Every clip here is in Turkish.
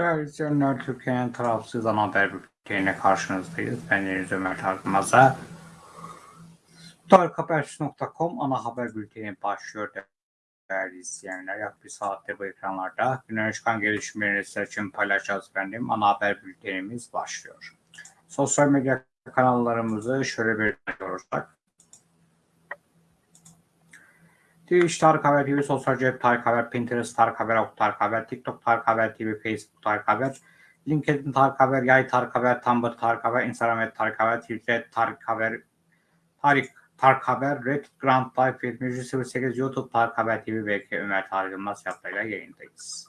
Değerli izleyenler, Türkiye'nin tarafsız ana haber bülteniyle karşınızdayız. Ben Deniz Ömer Tarkımaz'a. Tarikhaber.com ana haber bülteni başlıyor değerli izleyenler. Yaklaşık bir saatte bu ekranlarda günden çıkan gelişmeleri sizler için paylaşacağız efendim. Ana haber bültenimiz başlıyor. Sosyal medya kanallarımızı şöyle bir olursak. Twitch Tarık Haber TV, Sosyal Cep Tarık Haber, Pinterest Tarık Haber, Ok Tarık Haber, TikTok Tarık Haber TV, Facebook Tarık Haber, LinkedIn Tarık Haber, Yay Tarık Haber, Tumblr Tarık Haber, Instagram Tarık Haber, Twitter Tarık Haber, Tarık Tarık Haber, Reddit Grand Life 7308, YouTube Tarık Haber TV, BK Ömer Tarık Yılmaz yaptığıyla yayındayız.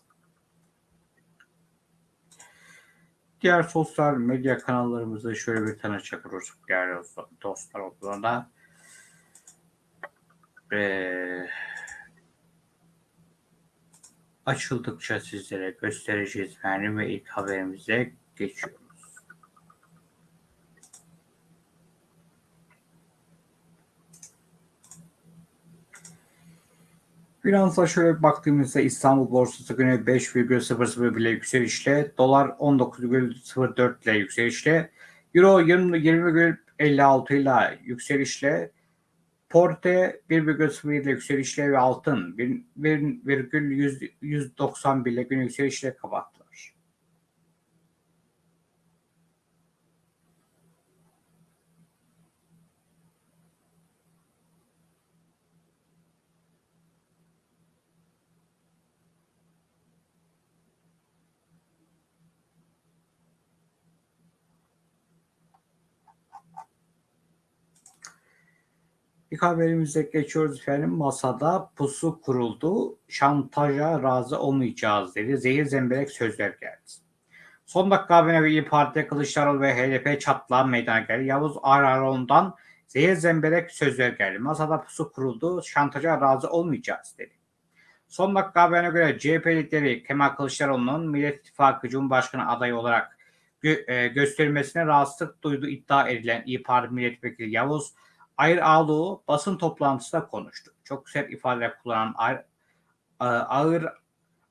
Diğer sosyal medya kanallarımızı şöyle bir tanışacak olursak değerli dostlar olduğunda ee, açıldıkça sizlere göstereceğiz yani ve ilk haberimize geçiyoruz. Finansa şöyle baktığımızda İstanbul borsası günü 5,00 bile yükselişle, dolar 19,04 ile yükselişle, euro 20,56 ile yükselişle, Porte 1,01 ile yükselişle ve altın 1,191 ile gün yükselişle kapattılar. İlk haberimize geçiyoruz efendim. Masada pusu kuruldu. Şantaja razı olmayacağız dedi. Zehir zemberek sözler geldi. Son dakika haberine İYİ Parti Kılıçdaroğlu ve HDP çatlağı meydana geldi. Yavuz Araron'dan zehir zemberek sözler geldi. Masada pusu kuruldu. Şantaja razı olmayacağız dedi. Son dakika haberine göre CHP lideri Kemal Kılıçdaroğlu'nun Millet İttifakı Cumhurbaşkanı adayı olarak gö- e, gösterilmesine rahatsızlık duyduğu iddia edilen İYİ Parti Milletvekili Yavuz Ayr Ağlıoğlu basın toplantısında konuştu. Çok sert ifadeler kullanan Ayr, Ağır,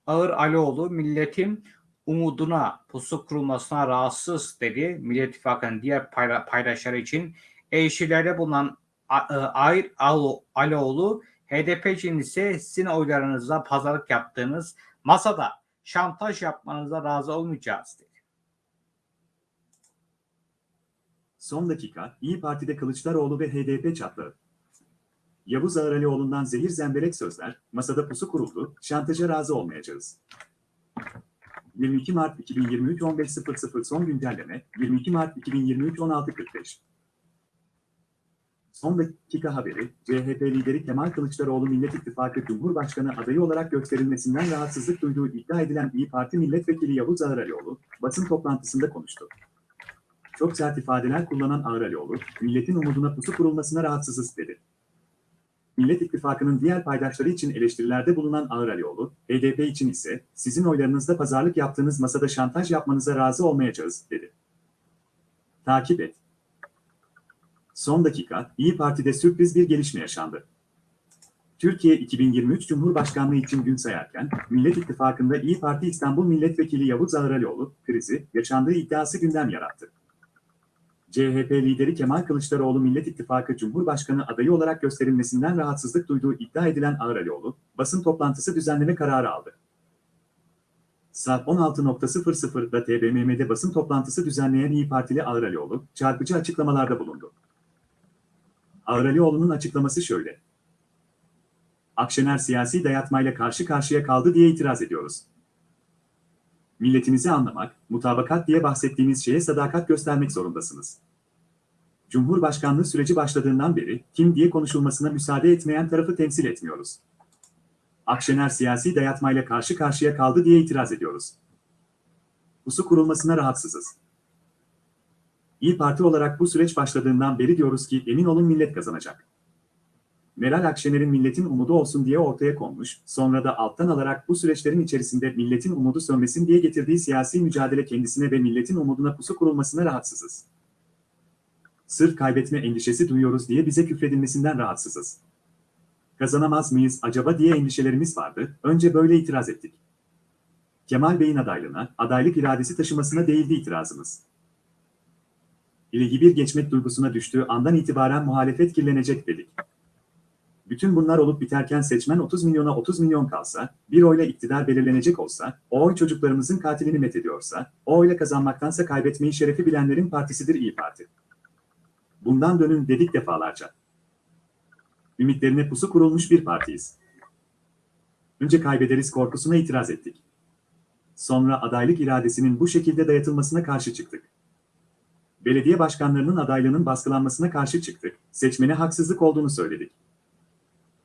Ağır Alioğlu milletin umuduna pusu kurulmasına rahatsız dedi. Millet İttifakı'nın diğer paydaşları için eleştirilerde bulunan Ayr Alioğlu HDP için ise sizin oylarınızla pazarlık yaptığınız masada şantaj yapmanıza razı olmayacağız dedi. Son dakika, İyi Parti'de Kılıçdaroğlu ve HDP çatlağı. Yavuz Ağralioğlu'ndan zehir zemberek sözler, masada pusu kuruldu, şantaja razı olmayacağız. 22 Mart 2023 15.00 son güncelleme, 22 Mart 2023 16.45. Son dakika haberi, CHP lideri Kemal Kılıçdaroğlu Millet İttifakı Cumhurbaşkanı adayı olarak gösterilmesinden rahatsızlık duyduğu iddia edilen İyi Parti Milletvekili Yavuz Ağralioğlu, basın toplantısında konuştu. Çok sert ifadeler kullanan Ağralioğlu, milletin umuduna pusu kurulmasına rahatsızız dedi. Millet İttifakı'nın diğer paydaşları için eleştirilerde bulunan Ağralioğlu, HDP için ise sizin oylarınızda pazarlık yaptığınız masada şantaj yapmanıza razı olmayacağız, dedi. Takip et. Son dakika, İyi Parti'de sürpriz bir gelişme yaşandı. Türkiye 2023 Cumhurbaşkanlığı için gün sayarken, Millet İttifakı'nda İyi Parti İstanbul Milletvekili Yavuz Ağralioğlu, krizi, yaşandığı iddiası gündem yarattı. CHP lideri Kemal Kılıçdaroğlu Millet İttifakı Cumhurbaşkanı adayı olarak gösterilmesinden rahatsızlık duyduğu iddia edilen Ağralioğlu, basın toplantısı düzenleme kararı aldı. Saat 16.00'da TBMM'de basın toplantısı düzenleyen İyi Partili Ağralioğlu, çarpıcı açıklamalarda bulundu. Ağralioğlu'nun açıklaması şöyle. Akşener siyasi dayatmayla karşı karşıya kaldı diye itiraz ediyoruz. Milletinizi anlamak, mutabakat diye bahsettiğiniz şeye sadakat göstermek zorundasınız. Cumhurbaşkanlığı süreci başladığından beri kim diye konuşulmasına müsaade etmeyen tarafı temsil etmiyoruz. Akşener siyasi dayatmayla karşı karşıya kaldı diye itiraz ediyoruz. Pusu kurulmasına rahatsızız. İyi Parti olarak bu süreç başladığından beri diyoruz ki emin olun millet kazanacak. Meral Akşener'in milletin umudu olsun diye ortaya konmuş, sonra da alttan alarak bu süreçlerin içerisinde milletin umudu sönmesin diye getirdiği siyasi mücadele kendisine ve milletin umuduna pusu kurulmasına rahatsızız. Sırf kaybetme endişesi duyuyoruz diye bize küfredilmesinden rahatsızız. Kazanamaz mıyız acaba diye endişelerimiz vardı, önce böyle itiraz ettik. Kemal Bey'in adaylığına, adaylık iradesi taşımasına değildi itirazımız. İlgi bir geçmek duygusuna düştüğü andan itibaren muhalefet kirlenecek dedik. Bütün bunlar olup biterken seçmen 30 milyona 30 milyon kalsa, bir oyla iktidar belirlenecek olsa, o oy çocuklarımızın katilini methediyorsa, o oyla kazanmaktansa kaybetmeyi şerefi bilenlerin partisidir İyi Parti. Bundan dönün dedik defalarca. Ümitlerine pusu kurulmuş bir partiyiz. Önce kaybederiz korkusuna itiraz ettik. Sonra adaylık iradesinin bu şekilde dayatılmasına karşı çıktık. Belediye başkanlarının adaylığının baskılanmasına karşı çıktık. Seçmene haksızlık olduğunu söyledik.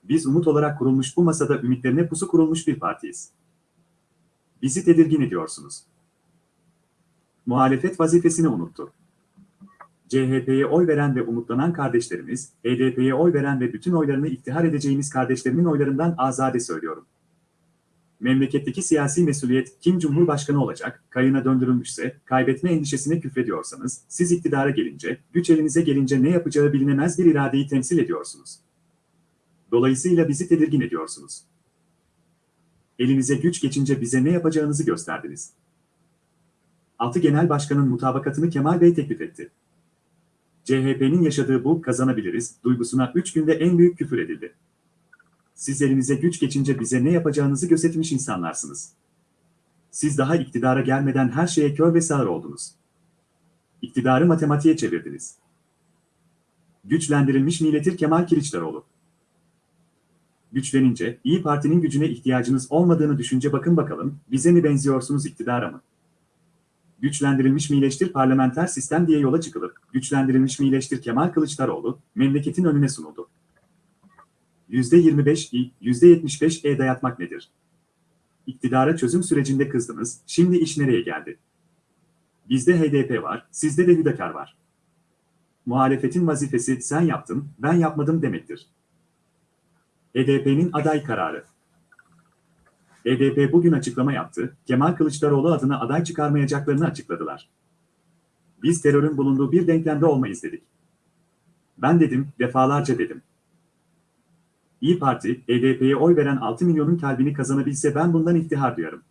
Biz umut olarak kurulmuş bu masada ümitlerine pusu kurulmuş bir partiyiz. Bizi tedirgin ediyorsunuz. Muhalefet vazifesini unuttu. CHP'ye oy veren ve umutlanan kardeşlerimiz, HDP'ye oy veren ve bütün oylarını iktihar edeceğimiz kardeşlerimin oylarından azade söylüyorum. Memleketteki siyasi mesuliyet kim cumhurbaşkanı olacak, kayına döndürülmüşse, kaybetme endişesine küfrediyorsanız, siz iktidara gelince, güç elinize gelince ne yapacağı bilinemez bir iradeyi temsil ediyorsunuz. Dolayısıyla bizi tedirgin ediyorsunuz. Elinize güç geçince bize ne yapacağınızı gösterdiniz. Altı Genel Başkan'ın mutabakatını Kemal Bey teklif etti. CHP'nin yaşadığı bu kazanabiliriz duygusuna 3 günde en büyük küfür edildi. Siz elinize güç geçince bize ne yapacağınızı gözetmiş insanlarsınız. Siz daha iktidara gelmeden her şeye kör ve sağır oldunuz. İktidarı matematiğe çevirdiniz. Güçlendirilmiş milletir Kemal Kılıçdaroğlu. Güçlenince, İyi Parti'nin gücüne ihtiyacınız olmadığını düşünce bakın bakalım, bize mi benziyorsunuz iktidara mı? Güçlendirilmiş mileştir parlamenter sistem diye yola çıkılıp, güçlendirilmiş mileştir Kemal Kılıçdaroğlu, memleketin önüne sunuldu. %25 İ, %75 E dayatmak nedir? İktidara çözüm sürecinde kızdınız, şimdi iş nereye geldi? Bizde HDP var, sizde de Hüdakar var. Muhalefetin vazifesi sen yaptın, ben yapmadım demektir. HDP'nin aday kararı. HDP bugün açıklama yaptı, Kemal Kılıçdaroğlu adına aday çıkarmayacaklarını açıkladılar. Biz terörün bulunduğu bir denklemde olmayız dedik. Ben dedim, defalarca dedim. İyi Parti, HDP'ye oy veren 6 milyonun kalbini kazanabilse ben bundan iftihar duyarım.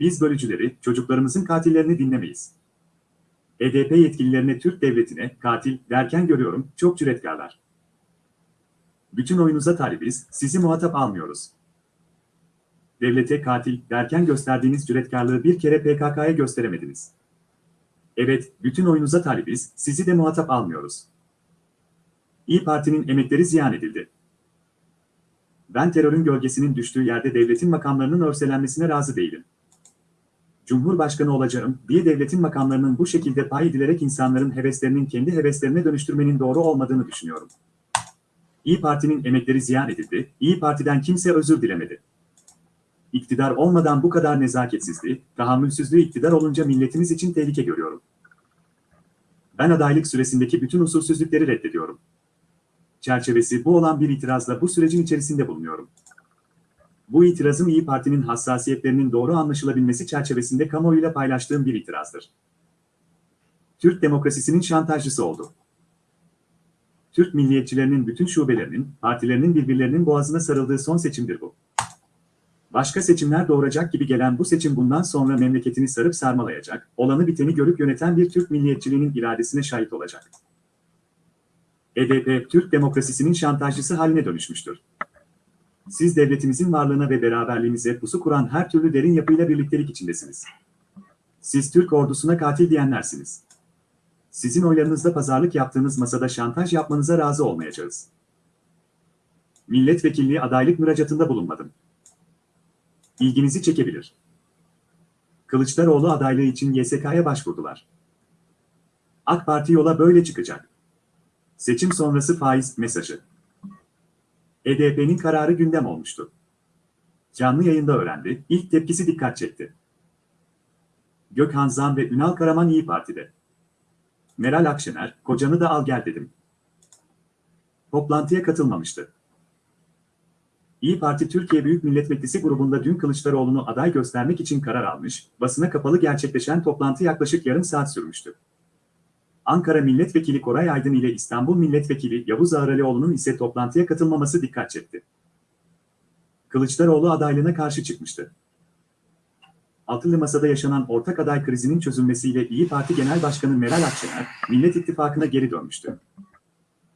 Biz bölücüleri, çocuklarımızın katillerini dinlemeyiz. HDP yetkililerine Türk devletine katil derken görüyorum, çok cüretkarlar. Bütün oyunuza talibiz, sizi muhatap almıyoruz. Devlete katil derken gösterdiğiniz cüretkarlığı bir kere PKK'ya gösteremediniz. Evet, bütün oyunuza talibiz, sizi de muhatap almıyoruz. İyi Parti'nin emekleri ziyan edildi. Ben terörün gölgesinin düştüğü yerde devletin makamlarının örselenmesine razı değilim. Cumhurbaşkanı olacağım diye devletin makamlarının bu şekilde pay edilerek insanların heveslerinin kendi heveslerine dönüştürmenin doğru olmadığını düşünüyorum. İyi Parti'nin emekleri ziyan edildi, İyi Parti'den kimse özür dilemedi. İktidar olmadan bu kadar nezaketsizliği, tahammülsüzlüğü iktidar olunca milletimiz için tehlike görüyorum. Ben adaylık süresindeki bütün usulsüzlükleri reddediyorum. Çerçevesi bu olan bir itirazla bu sürecin içerisinde bulunuyorum. Bu itirazım İyi Parti'nin hassasiyetlerinin doğru anlaşılabilmesi çerçevesinde kamuoyuyla paylaştığım bir itirazdır. Türk demokrasisinin şantajcısı oldu. Türk milliyetçilerinin bütün şubelerinin, partilerinin birbirlerinin boğazına sarıldığı son seçimdir bu. Başka seçimler doğuracak gibi gelen bu seçim bundan sonra memleketini sarıp sarmalayacak, olanı biteni görüp yöneten bir Türk milliyetçiliğinin iradesine şahit olacak. HDP, Türk demokrasisinin şantajcısı haline dönüşmüştür. Siz devletimizin varlığına ve beraberliğimize pusu kuran her türlü derin yapıyla birliktelik içindesiniz. Siz Türk ordusuna katil diyenlersiniz. Sizin oylarınızda pazarlık yaptığınız masada şantaj yapmanıza razı olmayacağız. Milletvekilliği adaylık müracaatında bulunmadım. İlginizi çekebilir. Kılıçdaroğlu adaylığı için YSK'ya başvurdular. AK Parti yola böyle çıkacak. Seçim sonrası faiz mesajı. HDP'nin kararı gündem olmuştu. Canlı yayında öğrendi, ilk tepkisi dikkat çekti. Gökhan Zan ve Ünal Karaman İyi Parti'de. Meral Akşener, kocanı da al gel dedim. Toplantıya katılmamıştı. İyi Parti Türkiye Büyük Millet Meclisi grubunda dün Kılıçdaroğlu'nu aday göstermek için karar almış, basına kapalı gerçekleşen toplantı yaklaşık yarım saat sürmüştü. Ankara Milletvekili Koray Aydın ile İstanbul Milletvekili Yavuz Ağralioğlu'nun ise toplantıya katılmaması dikkat çekti. Kılıçdaroğlu adaylığına karşı çıkmıştı. Altılı Masa'da yaşanan ortak aday krizinin çözülmesiyle İyi Parti Genel Başkanı Meral Akşener, Millet İttifakı'na geri dönmüştü.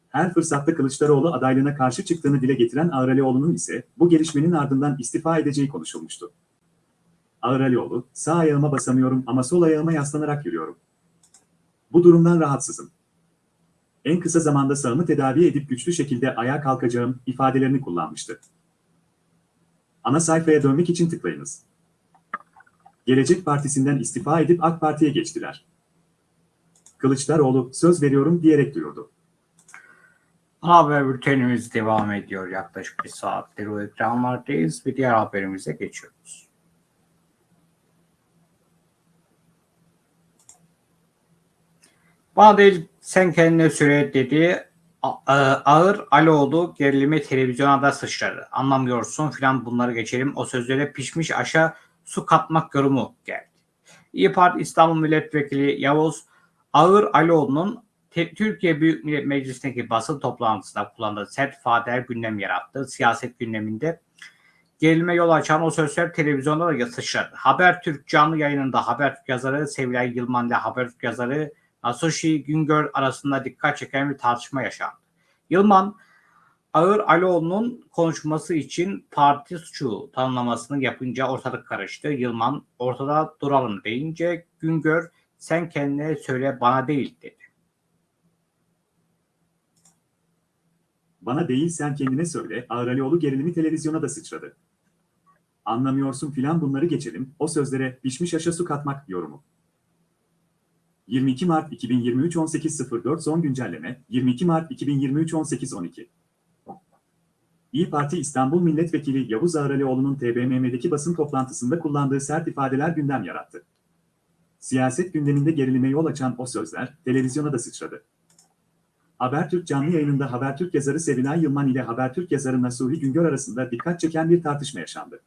Her fırsatta Kılıçdaroğlu adaylığına karşı çıktığını dile getiren Ağralioğlu'nun ise bu gelişmenin ardından istifa edeceği konuşulmuştu. Ağralioğlu, sağ ayağıma basamıyorum ama sol ayağıma yaslanarak yürüyorum. Bu durumdan rahatsızım. En kısa zamanda sağımı tedavi edip güçlü şekilde ayağa kalkacağım ifadelerini kullanmıştı. Ana sayfaya dönmek için tıklayınız. Gelecek Partisi'nden istifa edip AK Parti'ye geçtiler. Kılıçdaroğlu söz veriyorum diyerek duyurdu. Haber bültenimiz devam ediyor. Yaklaşık bir saattir o ekranlardayız ve diğer haberimize geçiyoruz. Bana değil sen kendine söyle dedi. E, Ağır Aloğlu gerilimi televizyona da sıçradı. Anlamıyorsun filan bunları geçelim. O sözlere pişmiş aşağı su katmak yorumu geldi. İyi Parti İstanbul Milletvekili Yavuz Ağır Aloğlu'nun Te- Türkiye Büyük Millet Meclisi'ndeki basın toplantısında kullandığı sert ifadeler gündem yarattı. Siyaset gündeminde gerilime yol açan o sözler televizyonda da sıçradı. Habertürk canlı yayınında Habertürk yazarı Sevilay Yılmaz ile Habertürk yazarı Nasushi Güngör arasında dikkat çeken bir tartışma yaşandı. Yılman, Ağır Aloğlu'nun konuşması için parti suçu tanımlamasını yapınca ortalık karıştı. Yılman ortada duralım deyince Güngör sen kendine söyle bana değil dedi. Bana değil sen kendine söyle, Ağralioğlu gerilimi televizyona da sıçradı. Anlamıyorsun filan bunları geçelim, o sözlere pişmiş aşa su katmak yorumu. 22 Mart 2023 18.04 son güncelleme, 22 Mart 2023 18.12 İyi Parti İstanbul Milletvekili Yavuz Ağralioğlu'nun TBMM'deki basın toplantısında kullandığı sert ifadeler gündem yarattı. Siyaset gündeminde gerilime yol açan o sözler, televizyona da sıçradı. Habertürk canlı yayınında Habertürk yazarı Sevilay Yılman ile Habertürk yazarı Nasuhi Güngör arasında dikkat çeken bir tartışma yaşandı.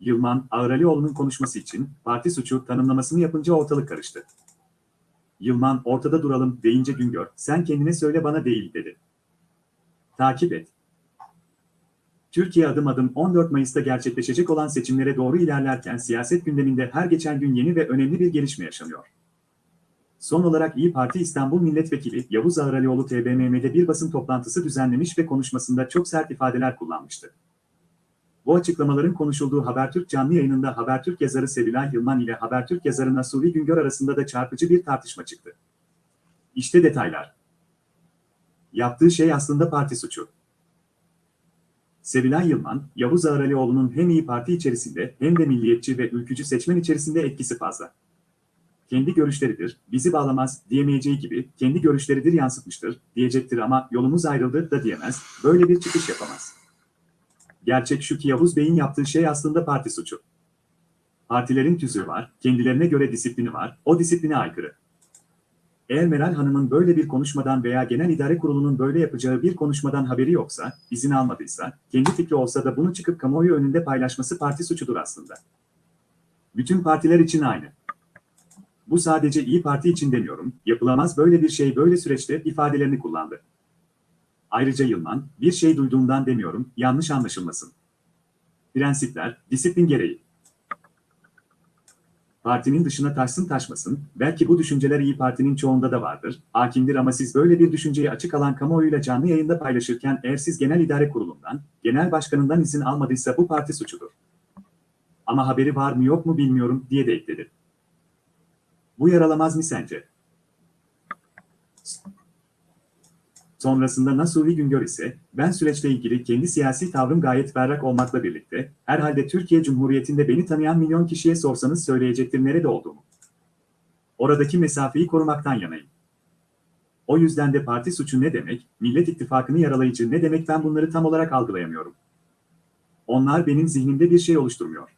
Yılman, Ağralioğlu'nun konuşması için parti suçu tanımlamasını yapınca ortalık karıştı. Yılman ortada duralım deyince Güngör, sen kendine söyle bana değil dedi. Takip et. Türkiye adım adım 14 Mayıs'ta gerçekleşecek olan seçimlere doğru ilerlerken siyaset gündeminde her geçen gün yeni ve önemli bir gelişme yaşanıyor. Son olarak İyi Parti İstanbul Milletvekili Yavuz Ağralioğlu TBMM'de bir basın toplantısı düzenlemiş ve konuşmasında çok sert ifadeler kullanmıştı. Bu açıklamaların konuşulduğu Habertürk canlı yayınında Habertürk yazarı Sevilay Yılman ile Habertürk yazarı Nasuhi Güngör arasında da çarpıcı bir tartışma çıktı. İşte detaylar. Yaptığı şey aslında parti suçu. Sevilay Yılman, Yavuz Ağralioğlu'nun hem İyi Parti içerisinde hem de milliyetçi ve ülkücü seçmen içerisinde etkisi fazla kendi görüşleridir, bizi bağlamaz diyemeyeceği gibi kendi görüşleridir yansıtmıştır diyecektir ama yolumuz ayrıldı da diyemez, böyle bir çıkış yapamaz. Gerçek şu ki Yavuz Bey'in yaptığı şey aslında parti suçu. Partilerin tüzüğü var, kendilerine göre disiplini var, o disipline aykırı. Eğer Meral Hanım'ın böyle bir konuşmadan veya Genel İdare Kurulu'nun böyle yapacağı bir konuşmadan haberi yoksa, izin almadıysa, kendi fikri olsa da bunu çıkıp kamuoyu önünde paylaşması parti suçudur aslında. Bütün partiler için aynı. Bu sadece İyi Parti için demiyorum, yapılamaz böyle bir şey böyle süreçte ifadelerini kullandı. Ayrıca Yılman, bir şey duyduğumdan demiyorum, yanlış anlaşılmasın. Prensipler, disiplin gereği. Partinin dışına taşsın taşmasın, belki bu düşünceler İyi Parti'nin çoğunda da vardır, hakimdir ama siz böyle bir düşünceyi açık alan kamuoyuyla canlı yayında paylaşırken eğer siz Genel İdare Kurulu'ndan, Genel Başkanından izin almadıysa bu parti suçudur. Ama haberi var mı yok mu bilmiyorum diye de ekledi. Bu yaralamaz mı sence? Sonrasında Nasuhi Güngör ise, ben süreçle ilgili kendi siyasi tavrım gayet berrak olmakla birlikte, herhalde Türkiye Cumhuriyeti'nde beni tanıyan milyon kişiye sorsanız söyleyecektir nerede olduğumu. Oradaki mesafeyi korumaktan yanayım. O yüzden de parti suçu ne demek, Millet İttifakı'nı yaralayıcı ne demek ben bunları tam olarak algılayamıyorum. Onlar benim zihnimde bir şey oluşturmuyor.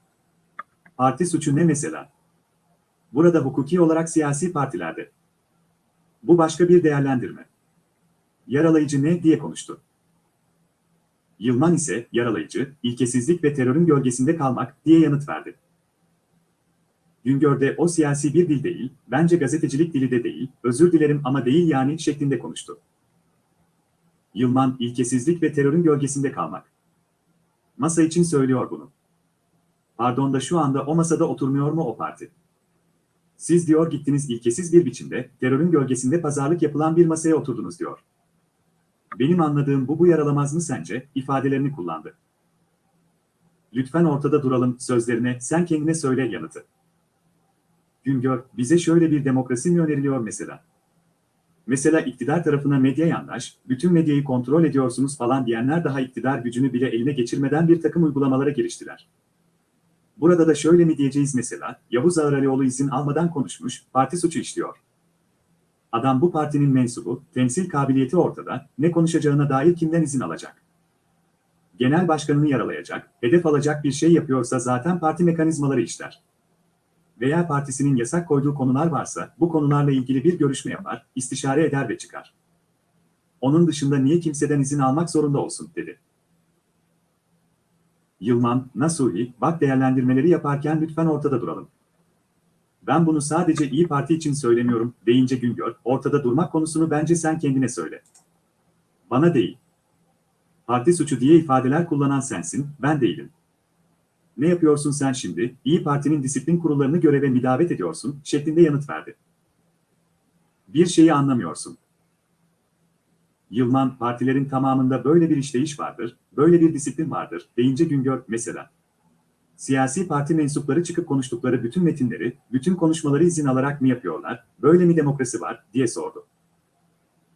Parti suçu ne mesela? Burada hukuki olarak siyasi partilerde. Bu başka bir değerlendirme. Yaralayıcı ne diye konuştu. Yılman ise yaralayıcı, ilkesizlik ve terörün gölgesinde kalmak diye yanıt verdi. Güngör'de o siyasi bir dil değil, bence gazetecilik dili de değil, özür dilerim ama değil yani şeklinde konuştu. Yılman, ilkesizlik ve terörün gölgesinde kalmak. Masa için söylüyor bunu. Pardon da şu anda o masada oturmuyor mu o parti? Siz diyor gittiniz ilkesiz bir biçimde, terörün gölgesinde pazarlık yapılan bir masaya oturdunuz diyor. Benim anladığım bu bu yaralamaz mı sence? ifadelerini kullandı. Lütfen ortada duralım sözlerine sen kendine söyle yanıtı. Güngör, bize şöyle bir demokrasi mi öneriliyor mesela? Mesela iktidar tarafına medya yandaş, bütün medyayı kontrol ediyorsunuz falan diyenler daha iktidar gücünü bile eline geçirmeden bir takım uygulamalara giriştiler. Burada da şöyle mi diyeceğiz mesela, Yavuz Ağralioğlu izin almadan konuşmuş, parti suçu işliyor. Adam bu partinin mensubu, temsil kabiliyeti ortada, ne konuşacağına dair kimden izin alacak? Genel başkanını yaralayacak, hedef alacak bir şey yapıyorsa zaten parti mekanizmaları işler. Veya partisinin yasak koyduğu konular varsa bu konularla ilgili bir görüşme yapar, istişare eder ve çıkar. Onun dışında niye kimseden izin almak zorunda olsun, dedi. Yılman, Nasuhi, bak değerlendirmeleri yaparken lütfen ortada duralım. Ben bunu sadece İyi Parti için söylemiyorum, deyince Güngör, ortada durmak konusunu bence sen kendine söyle. Bana değil. Parti suçu diye ifadeler kullanan sensin, ben değilim. Ne yapıyorsun sen şimdi? İyi Parti'nin disiplin kurullarını göreve müdavet ediyorsun, şeklinde yanıt verdi. Bir şeyi anlamıyorsun. Yılman, partilerin tamamında böyle bir işleyiş vardır, böyle bir disiplin vardır, deyince Güngör, mesela. Siyasi parti mensupları çıkıp konuştukları bütün metinleri, bütün konuşmaları izin alarak mı yapıyorlar, böyle mi demokrasi var, diye sordu.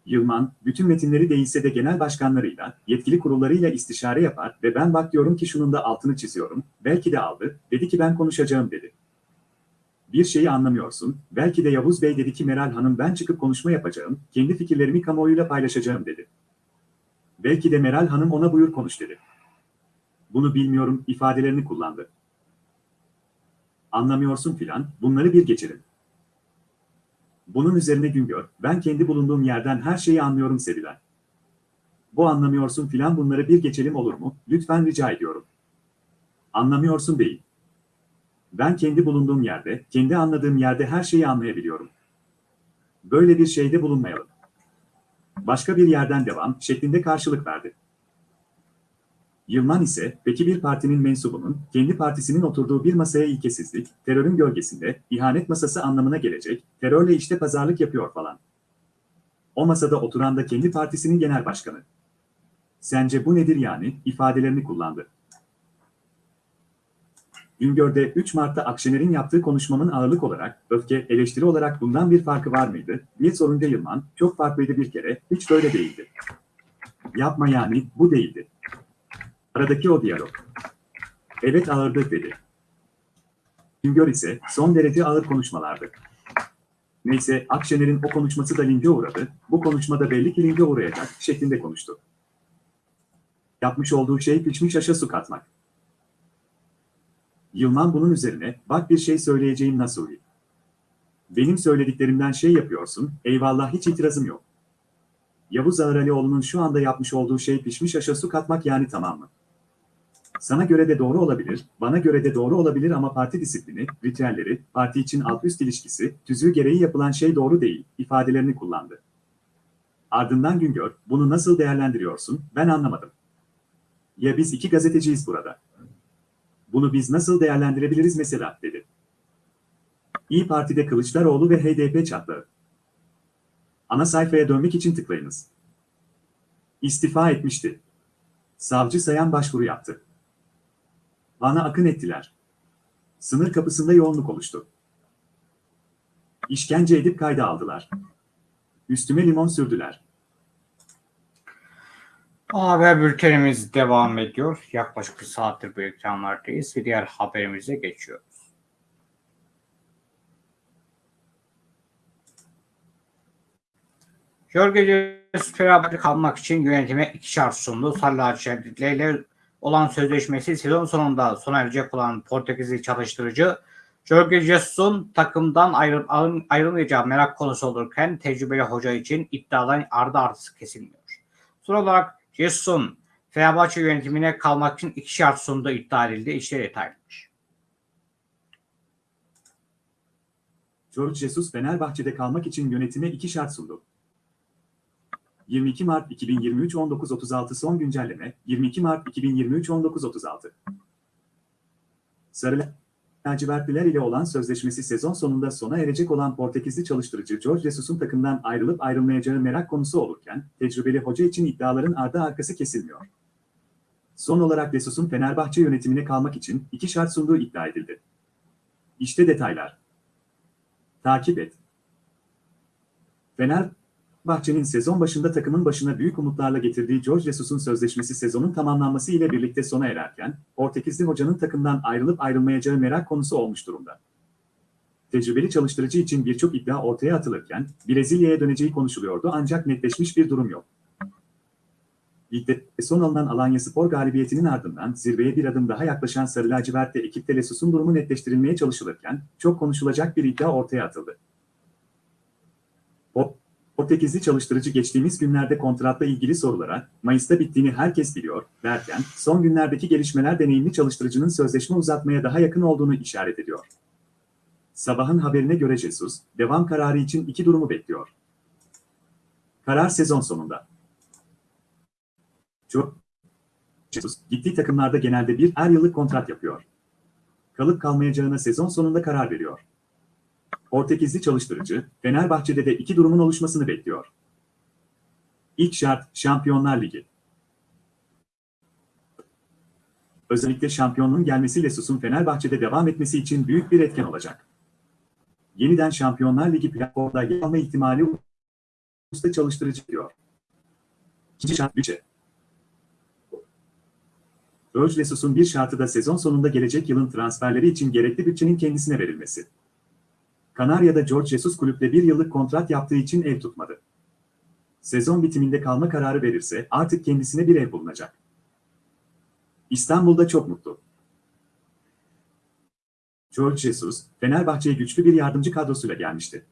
Yılman, bütün metinleri değilse de genel başkanlarıyla, yetkili kurullarıyla istişare yapar ve ben bak diyorum ki şunun da altını çiziyorum, belki de aldı, dedi ki ben konuşacağım dedi. Bir şeyi anlamıyorsun, belki de Yavuz Bey dedi ki Meral Hanım ben çıkıp konuşma yapacağım, kendi fikirlerimi kamuoyuyla paylaşacağım dedi. Belki de Meral Hanım ona buyur konuş dedi. Bunu bilmiyorum ifadelerini kullandı. Anlamıyorsun filan, bunları bir geçelim. Bunun üzerine Güngör, ben kendi bulunduğum yerden her şeyi anlıyorum Sevilen. Bu anlamıyorsun filan bunları bir geçelim olur mu? Lütfen rica ediyorum. Anlamıyorsun değil. Ben kendi bulunduğum yerde, kendi anladığım yerde her şeyi anlayabiliyorum. Böyle bir şeyde bulunmayalım. Başka bir yerden devam şeklinde karşılık verdi. Yılman ise, peki bir partinin mensubunun, kendi partisinin oturduğu bir masaya ilkesizlik, terörün gölgesinde, ihanet masası anlamına gelecek, terörle işte pazarlık yapıyor falan. O masada oturan da kendi partisinin genel başkanı. Sence bu nedir yani, ifadelerini kullandı. Güngör'de 3 Mart'ta Akşener'in yaptığı konuşmamın ağırlık olarak, öfke, eleştiri olarak bundan bir farkı var mıydı, diye sorunca Yılman, çok farklıydı bir kere, hiç böyle değildi. Yapma yani, bu değildi. Aradaki o diyalog. Evet ağırdı dedi. Güngör ise son derece ağır konuşmalardı. Neyse Akşener'in o konuşması da linke uğradı, bu konuşmada belli ki linke uğrayacak şeklinde konuştu. Yapmış olduğu şey pişmiş aşa su katmak. Yılman bunun üzerine, bak bir şey söyleyeceğim Nasuhi. Benim söylediklerimden şey yapıyorsun, eyvallah hiç itirazım yok. Yavuz Ağralioğlu'nun şu anda yapmış olduğu şey pişmiş aşa su katmak yani tamam mı? Sana göre de doğru olabilir, bana göre de doğru olabilir ama parti disiplini, ritüelleri, parti için alt-üst ilişkisi, tüzüğü gereği yapılan şey doğru değil, ifadelerini kullandı. Ardından Güngör, bunu nasıl değerlendiriyorsun, ben anlamadım. Ya biz iki gazeteciyiz burada. Bunu biz nasıl değerlendirebiliriz mesela, dedi. İyi Parti'de Kılıçdaroğlu ve HDP çatlağı. Ana sayfaya dönmek için tıklayınız. İstifa etmişti. Savcı Sayan başvuru yaptı. Bana akın ettiler. Sınır kapısında yoğunluk oluştu. İşkence edip kayda aldılar. Üstüme limon sürdüler. Haber bültenimiz devam ediyor. Yaklaşık bir saattir bu ekranlardayız ve diğer haberimize geçiyoruz. Jorge Fenerbahçe kalmak için yönetime iki şart sundu. Sarılaçerlikle olan sözleşmesi sezon sonunda sona erecek olan Portekizli çalıştırıcı Jorge Jesus'un takımdan ayrı, ayrılmayacağı merak konusu olurken tecrübeli hoca için iddiadan ardı artısı kesilmiyor. Son olarak Jesus'un Fenerbahçe yönetimine kalmak için iki şart sunduğu iddia edildi. İşte detaylımış. Jorge Jesus Fenerbahçe'de kalmak için yönetime iki şart sundu. 22 Mart 2023 19.36 son güncelleme 22 Mart 2023 19.36 Sarı lacivertliler ile olan sözleşmesi sezon sonunda sona erecek olan Portekizli çalıştırıcı Jorge Jesus'un takımdan ayrılıp ayrılmayacağı merak konusu olurken, tecrübeli hoca için iddiaların ardı arkası kesilmiyor. Son olarak Jesus'un Fenerbahçe yönetimine kalmak için iki şart sunduğu iddia edildi. İşte detaylar. Takip et. Fenerbahçe'nin sezon başında takımın başına büyük umutlarla getirdiği Jorge Jesus'un sözleşmesi sezonun tamamlanması ile birlikte sona ererken, Portekizli hocanın takımdan ayrılıp ayrılmayacağı merak konusu olmuş durumda. Tecrübeli çalıştırıcı için birçok iddia ortaya atılırken, Brezilya'ya döneceği konuşuluyordu ancak netleşmiş bir durum yok. Ligde son alınan Alanya Spor galibiyetinin ardından zirveye bir adım daha yaklaşan Sarı Lacivert'te ekip Telesus'un durumu netleştirilmeye çalışılırken, çok konuşulacak bir iddia ortaya atıldı. Portekizli çalıştırıcı geçtiğimiz günlerde kontratla ilgili sorulara, Mayıs'ta bittiğini herkes biliyor, derken, son günlerdeki gelişmeler deneyimli çalıştırıcının sözleşme uzatmaya daha yakın olduğunu işaret ediyor. Sabahın haberine göre Jesus, devam kararı için iki durumu bekliyor. Karar sezon sonunda. Çok Jesus, gittiği takımlarda genelde bir er yıllık kontrat yapıyor. Kalıp kalmayacağına sezon sonunda karar veriyor. Portekizli çalıştırıcı, Fenerbahçe'de de iki durumun oluşmasını bekliyor. İlk şart, Şampiyonlar Ligi. Özellikle şampiyonluğun gelmesi Lesus'un Fenerbahçe'de devam etmesi için büyük bir etken olacak. Yeniden Şampiyonlar Ligi platformda yer alma ihtimali usta çalıştırıcı diyor. İkinci şart bütçe. Jorge Lesus'un bir şartı da sezon sonunda gelecek yılın transferleri için gerekli bütçenin kendisine verilmesi. Kanarya'da George Jesus kulüple bir yıllık kontrat yaptığı için ev tutmadı. Sezon bitiminde kalma kararı verirse artık kendisine bir ev bulunacak. İstanbul'da çok mutlu. George Jesus, Fenerbahçe'ye güçlü bir yardımcı kadrosuyla gelmişti.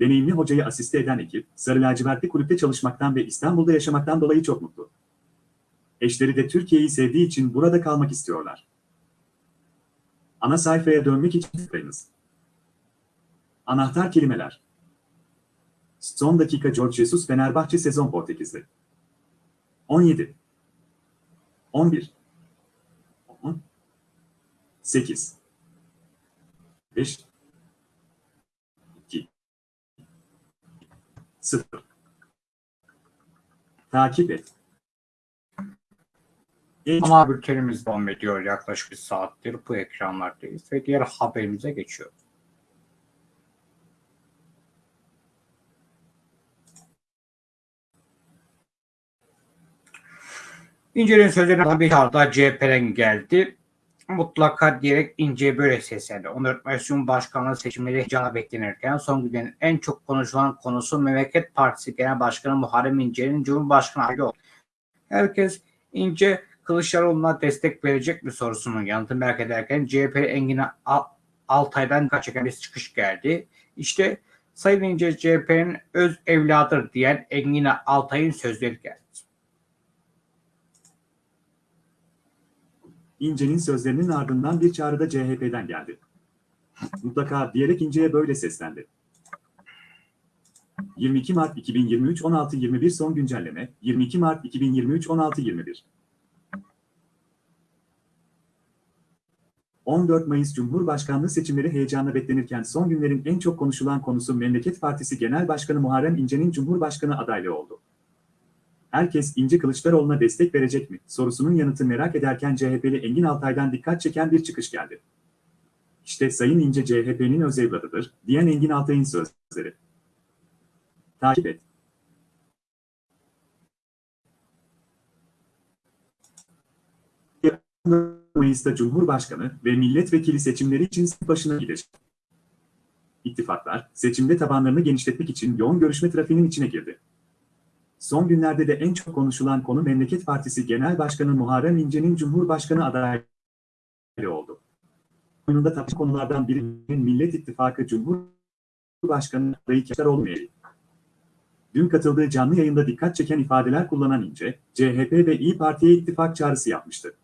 Deneyimli hocayı asiste eden ekip, Sarı Lacivertli kulüpte çalışmaktan ve İstanbul'da yaşamaktan dolayı çok mutlu. Eşleri de Türkiye'yi sevdiği için burada kalmak istiyorlar. Ana sayfaya dönmek için tıklayınız. Anahtar kelimeler. Son dakika George Jesus Fenerbahçe sezon Portekiz'de. 17 11 10 8 5 2 0 Takip et. Ana bültenimiz devam ediyor. Yaklaşık bir saattir bu ekranlardayız ve diğer haberimize geçiyoruz. İnce'nin sözlerine bir arada CHP'den geldi. Mutlaka diyerek İnce böyle seslendi. 14 Mayıs Cumhurbaşkanlığı seçimleri heyecana beklenirken son günlerin en çok konuşulan konusu Memleket Partisi Genel Başkanı Muharrem İnce'nin Cumhurbaşkanı adayı oldu. Herkes İnce Kılıçdaroğlu'na destek verecek mi sorusunun yanıtını merak ederken CHP Engin Al- Altay'dan dikkat çeken bir çıkış geldi. İşte Sayın İnce CHP'nin öz evladır diyen Engin Altay'ın sözleri geldi. İnce'nin sözlerinin ardından bir çağrı da CHP'den geldi. Mutlaka diyerek İnce'ye böyle seslendi. 22 Mart 2023 16.21 son güncelleme 22 Mart 2023 16.21 14 Mayıs Cumhurbaşkanlığı seçimleri heyecanla beklenirken son günlerin en çok konuşulan konusu Memleket Partisi Genel Başkanı Muharrem İnce'nin Cumhurbaşkanı adaylığı oldu. Herkes İnce Kılıçdaroğlu'na destek verecek mi sorusunun yanıtı merak ederken CHP'li Engin Altay'dan dikkat çeken bir çıkış geldi. İşte Sayın İnce CHP'nin öz evladıdır, diyen Engin Altay'ın sözleri. Takip et. Mayıs'ta Cumhurbaşkanı ve milletvekili seçimleri için başına gidecek. İttifaklar, seçimde tabanlarını genişletmek için yoğun görüşme trafiğinin içine girdi. Son günlerde de en çok konuşulan konu Memleket Partisi Genel Başkanı Muharrem İnce'nin Cumhurbaşkanı adaylığı oldu. Oyununda tartışılan konulardan birinin Millet İttifakı Cumhurbaşkanı adayı Kılıçdaroğlu meyli. Dün katıldığı canlı yayında dikkat çeken ifadeler kullanan İnce, CHP ve İyi Parti'ye ittifak çağrısı yapmıştı.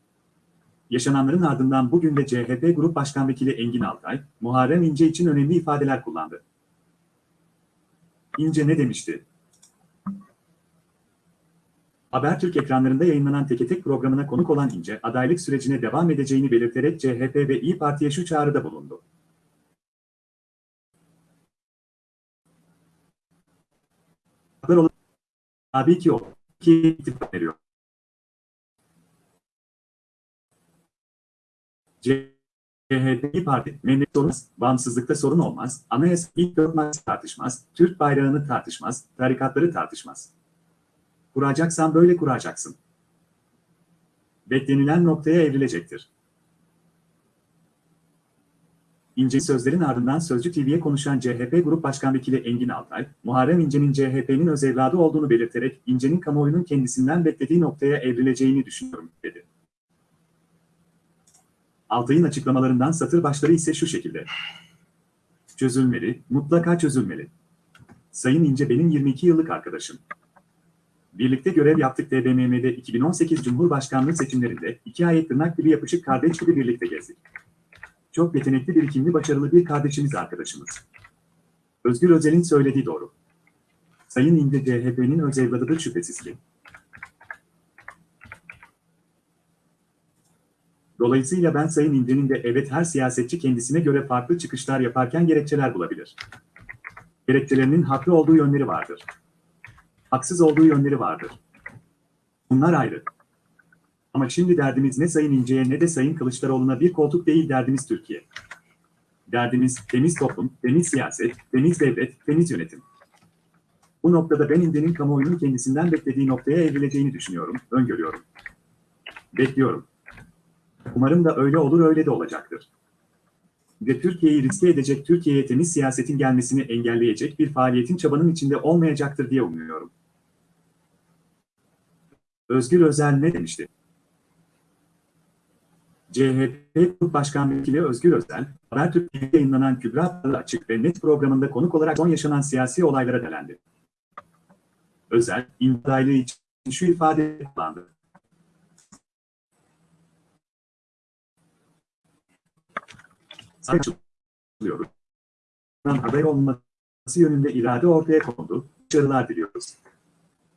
Yaşananların ardından bugün de CHP Grup Başkan Vekili Engin Altay, Muharrem İnce için önemli ifadeler kullandı. İnce ne demişti? Habertürk ekranlarında yayınlanan Teke Tek programına konuk olan İnce, adaylık sürecine devam edeceğini belirterek CHP ve İyi Parti'ye şu çağrıda bulundu. Tabii ki o ki ittifak veriyor. CHP Parti, memleket olmaz, bağımsızlıkta sorun olmaz, anayasa ilk dört tartışmaz, Türk bayrağını tartışmaz, tarikatları tartışmaz. Kuracaksan böyle kuracaksın. Beklenilen noktaya evrilecektir. İnce sözlerin ardından Sözcü TV'ye konuşan CHP Grup Başkan Vekili Engin Altay, Muharrem İnce'nin CHP'nin öz evladı olduğunu belirterek İnce'nin kamuoyunun kendisinden beklediği noktaya evrileceğini düşünüyorum, dedi. Altay'ın açıklamalarından satır başları ise şu şekilde. Çözülmeli, mutlaka çözülmeli. Sayın İnce benim 22 yıllık arkadaşım. Birlikte görev yaptık TBMM'de 2018 Cumhurbaşkanlığı seçimlerinde iki ay tırnak gibi yapışık kardeş gibi birlikte gezdik. Çok yetenekli, birikimli, başarılı bir kardeşimiz arkadaşımız. Özgür Özel'in söylediği doğru. Sayın İnce CHP'nin öz evladıdır şüphesiz ki. Dolayısıyla ben Sayın İnce'nin de evet her siyasetçi kendisine göre farklı çıkışlar yaparken gerekçeler bulabilir. Gerekçelerinin haklı olduğu yönleri vardır. Haksız olduğu yönleri vardır. Bunlar ayrı. Ama şimdi derdimiz ne Sayın İnce'ye ne de Sayın Kılıçdaroğlu'na bir koltuk değil derdimiz Türkiye. Derdimiz temiz toplum, temiz siyaset, temiz devlet, temiz yönetim. Bu noktada ben İnce'nin kamuoyunun kendisinden beklediği noktaya evrileceğini düşünüyorum, öngörüyorum. Bekliyorum. Umarım da öyle olur öyle de olacaktır. Ve Türkiye'yi riske edecek, Türkiye'ye temiz siyasetin gelmesini engelleyecek bir faaliyetin çabanın içinde olmayacaktır diye umuyorum. Özgür Özel ne demişti? CHP Başkan Vekili Özgür Özel, Habertürk TV'de yayınlanan Kübra Açık ve Net programında konuk olarak son yaşanan siyasi olaylara değerlendi. Özel, imdaylığı için şu ifade kullandı. Saçılıyoruz. Aday olması yönünde irade ortaya kondu. Başarılar diliyoruz.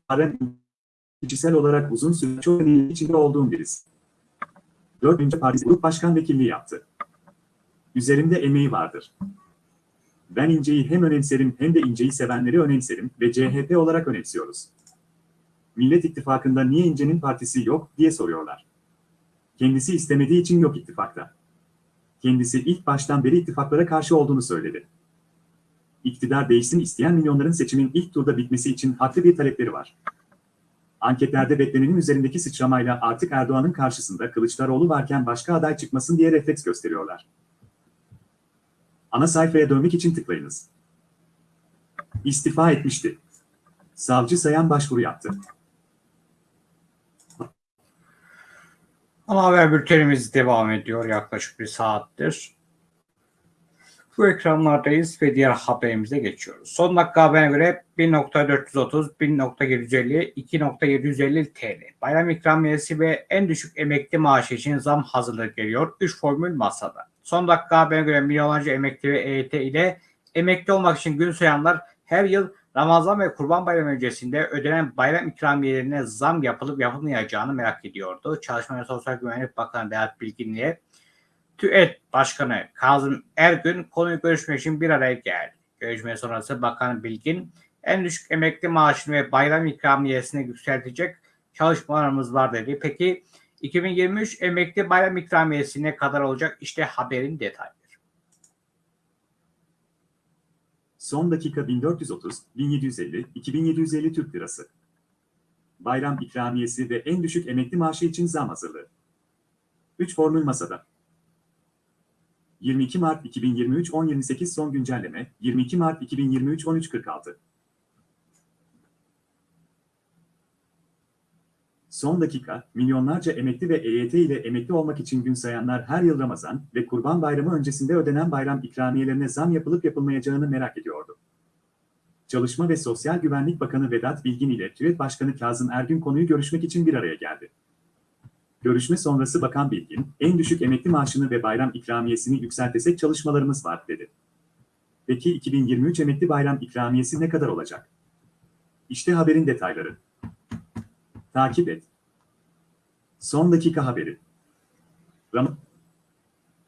Harem kişisel olarak uzun süre çok önemli içinde olduğum birisi. Dördüncü Partisi Grup Başkan Vekilliği yaptı. Üzerimde emeği vardır. Ben İnce'yi hem önemserim hem de İnce'yi sevenleri önemserim ve CHP olarak önemsiyoruz. Millet İttifakı'nda niye İnce'nin partisi yok diye soruyorlar. Kendisi istemediği için yok ittifakta. Kendisi ilk baştan beri ittifaklara karşı olduğunu söyledi. İktidar değişsin isteyen milyonların seçimin ilk turda bitmesi için haklı bir talepleri var. Anketlerde beklenenin üzerindeki sıçramayla artık Erdoğan'ın karşısında Kılıçdaroğlu varken başka aday çıkmasın diye refleks gösteriyorlar. Ana sayfaya dönmek için tıklayınız. İstifa etmişti. Savcı Sayan başvuru yaptı. Ana haber bültenimiz devam ediyor yaklaşık bir saattir. Bu ekranlardayız ve diğer haberimize geçiyoruz. Son dakika haberine göre 1.430, 1.750, 2.750 TL. Bayram ikramiyesi ve en düşük emekli maaşı için zam hazırlık geliyor. 3 formül masada. Son dakika haberine göre milyonlarca emekli ve EYT ile emekli olmak için gün sayanlar her yıl Ramazan ve Kurban Bayramı öncesinde ödenen bayram ikramiyelerine zam yapılıp yapılmayacağını merak ediyordu. Çalışma ve Sosyal Güvenlik Bakanı Berat Bilgin'le TÜET Başkanı Kazım Ergün konuyu görüşmek için bir araya geldi. Görüşme sonrası Bakan Bilgin en düşük emekli maaşını ve bayram ikramiyesini yükseltecek çalışmalarımız var dedi. Peki 2023 emekli bayram ikramiyesi ne kadar olacak? İşte haberin detayları. Son dakika 1430, 1750, 2750 Türk Lirası. Bayram ikramiyesi ve en düşük emekli maaşı için zam hazırlığı. 3 formül masada. 22 Mart 2023 10.28 son güncelleme, 22 Mart 2023 13.46. Son dakika, milyonlarca emekli ve EYT ile emekli olmak için gün sayanlar her yıl Ramazan ve Kurban Bayramı öncesinde ödenen bayram ikramiyelerine zam yapılıp yapılmayacağını merak ediyordu. Çalışma ve Sosyal Güvenlik Bakanı Vedat Bilgin ile TÜET Başkanı Kazım Ergün konuyu görüşmek için bir araya geldi. Görüşme sonrası Bakan Bilgin, en düşük emekli maaşını ve bayram ikramiyesini yükseltesek çalışmalarımız var dedi. Peki 2023 emekli bayram ikramiyesi ne kadar olacak? İşte haberin detayları. Takip et. Son dakika haberi. Ram-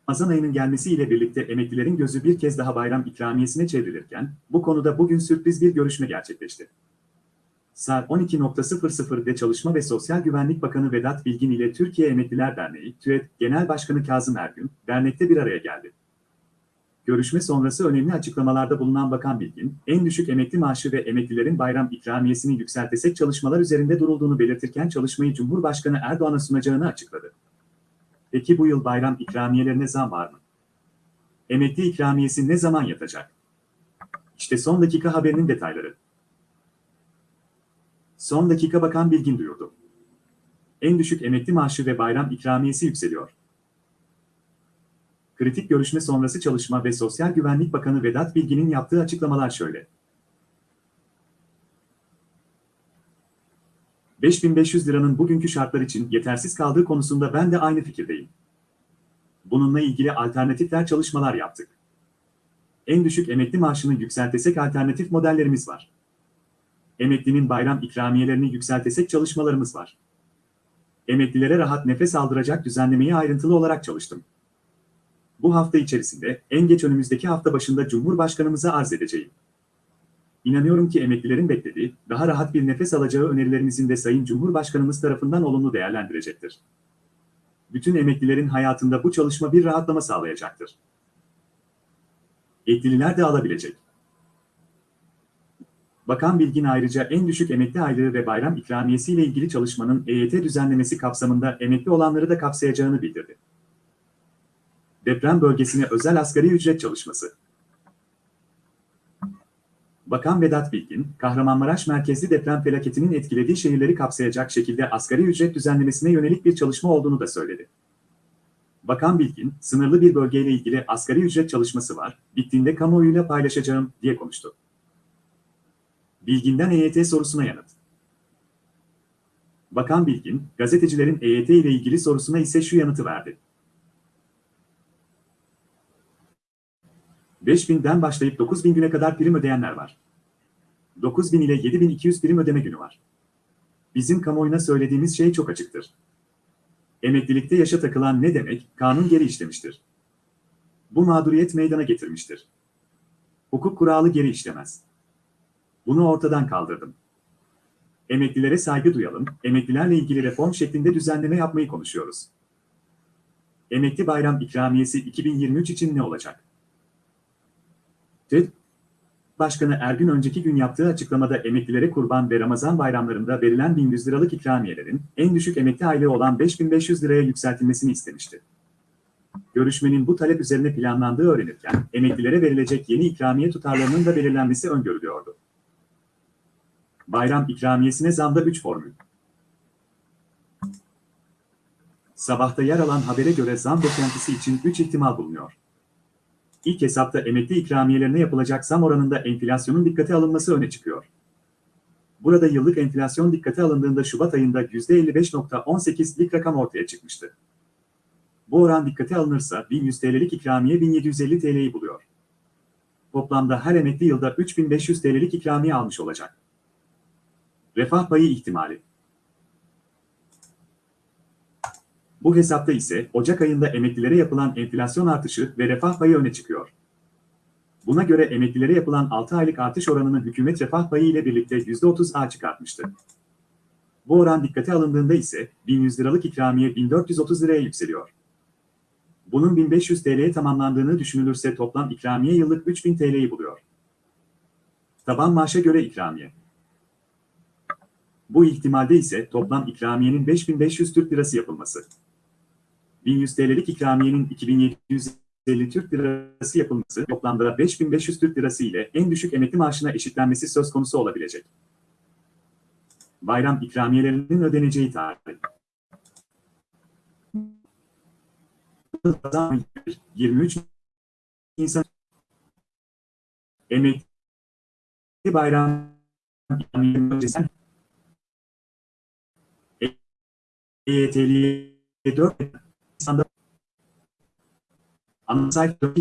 Ramazan ayının gelmesiyle birlikte emeklilerin gözü bir kez daha bayram ikramiyesine çevrilirken, bu konuda bugün sürpriz bir görüşme gerçekleşti. Saat 12.00'de Çalışma ve Sosyal Güvenlik Bakanı Vedat Bilgin ile Türkiye Emekliler Derneği, TÜET Genel Başkanı Kazım Ergün, dernekte bir araya geldi. Görüşme sonrası önemli açıklamalarda bulunan Bakan Bilgin, en düşük emekli maaşı ve emeklilerin bayram ikramiyesini yükseltesek çalışmalar üzerinde durulduğunu belirtirken çalışmayı Cumhurbaşkanı Erdoğan'a sunacağını açıkladı. Peki bu yıl bayram ikramiyelerine zam var mı? Emekli ikramiyesi ne zaman yatacak? İşte son dakika haberinin detayları. Son dakika Bakan Bilgin duyurdu. En düşük emekli maaşı ve bayram ikramiyesi yükseliyor. Kritik görüşme sonrası Çalışma ve Sosyal Güvenlik Bakanı Vedat Bilgin'in yaptığı açıklamalar şöyle. 5500 liranın bugünkü şartlar için yetersiz kaldığı konusunda ben de aynı fikirdeyim. Bununla ilgili alternatifler çalışmalar yaptık. En düşük emekli maaşını yükseltesek alternatif modellerimiz var. Emeklinin bayram ikramiyelerini yükseltesek çalışmalarımız var. Emeklilere rahat nefes aldıracak düzenlemeyi ayrıntılı olarak çalıştım. Bu hafta içerisinde en geç önümüzdeki hafta başında Cumhurbaşkanımıza arz edeceğim. İnanıyorum ki emeklilerin beklediği, daha rahat bir nefes alacağı önerilerimizin de Sayın Cumhurbaşkanımız tarafından olumlu değerlendirecektir. Bütün emeklilerin hayatında bu çalışma bir rahatlama sağlayacaktır. Eklililer de alabilecek. Bakan Bilgin ayrıca en düşük emekli aylığı ve bayram ikramiyesi ile ilgili çalışmanın EYT düzenlemesi kapsamında emekli olanları da kapsayacağını bildirdi. Deprem bölgesine özel asgari ücret çalışması. Bakan Vedat Bilgin, Kahramanmaraş merkezli deprem felaketinin etkilediği şehirleri kapsayacak şekilde asgari ücret düzenlemesine yönelik bir çalışma olduğunu da söyledi. Bakan Bilgin, sınırlı bir bölgeyle ilgili asgari ücret çalışması var, bittiğinde kamuoyuyla paylaşacağım diye konuştu. Bilgin'den EYT sorusuna yanıt. Bakan Bilgin, gazetecilerin EYT ile ilgili sorusuna ise şu yanıtı verdi. 5000'den başlayıp 9000 güne kadar prim ödeyenler var. 9000 ile 7200 prim ödeme günü var. Bizim kamuoyuna söylediğimiz şey çok açıktır. Emeklilikte yaşa takılan ne demek? Kanun geri işlemiştir. Bu mağduriyet meydana getirmiştir. Hukuk kuralı geri işlemez. Bunu ortadan kaldırdım. Emeklilere saygı duyalım, emeklilerle ilgili reform şeklinde düzenleme yapmayı konuşuyoruz. Emekli bayram ikramiyesi 2023 için ne olacak? TED Başkanı Ergün önceki gün yaptığı açıklamada emeklilere kurban ve Ramazan bayramlarında verilen 1100 liralık ikramiyelerin en düşük emekli aylığı olan 5500 liraya yükseltilmesini istemişti. Görüşmenin bu talep üzerine planlandığı öğrenirken emeklilere verilecek yeni ikramiye tutarlarının da belirlenmesi öngörülüyordu. Bayram ikramiyesine zamda 3 formül. Sabahta yer alan habere göre zam beklentisi için 3 ihtimal bulunuyor. İlk hesapta emekli ikramiyelerine yapılacak zam oranında enflasyonun dikkate alınması öne çıkıyor. Burada yıllık enflasyon dikkate alındığında Şubat ayında %55.18'lik rakam ortaya çıkmıştı. Bu oran dikkate alınırsa 1100 TL'lik ikramiye 1750 TL'yi buluyor. Toplamda her emekli yılda 3500 TL'lik ikramiye almış olacak. Refah payı ihtimali. Bu hesapta ise Ocak ayında emeklilere yapılan enflasyon artışı ve refah payı öne çıkıyor. Buna göre emeklilere yapılan 6 aylık artış oranını hükümet refah payı ile birlikte %30'a çıkartmıştı. Bu oran dikkate alındığında ise 1100 liralık ikramiye 1430 liraya yükseliyor. Bunun 1500 TL'ye tamamlandığını düşünülürse toplam ikramiye yıllık 3000 TL'yi buluyor. Taban maaşa göre ikramiye. Bu ihtimalde ise toplam ikramiyenin 5500 Türk Lirası yapılması. 1100 TL'lik ikramiyenin 2750 Türk Lirası yapılması toplamda 5500 Türk Lirası ile en düşük emekli maaşına eşitlenmesi söz konusu olabilecek. Bayram ikramiyelerinin ödeneceği tarih. 23 Nisan Emekli bayram ikramiyelerinin EYT'liye 4 Nisan'da ana sayfa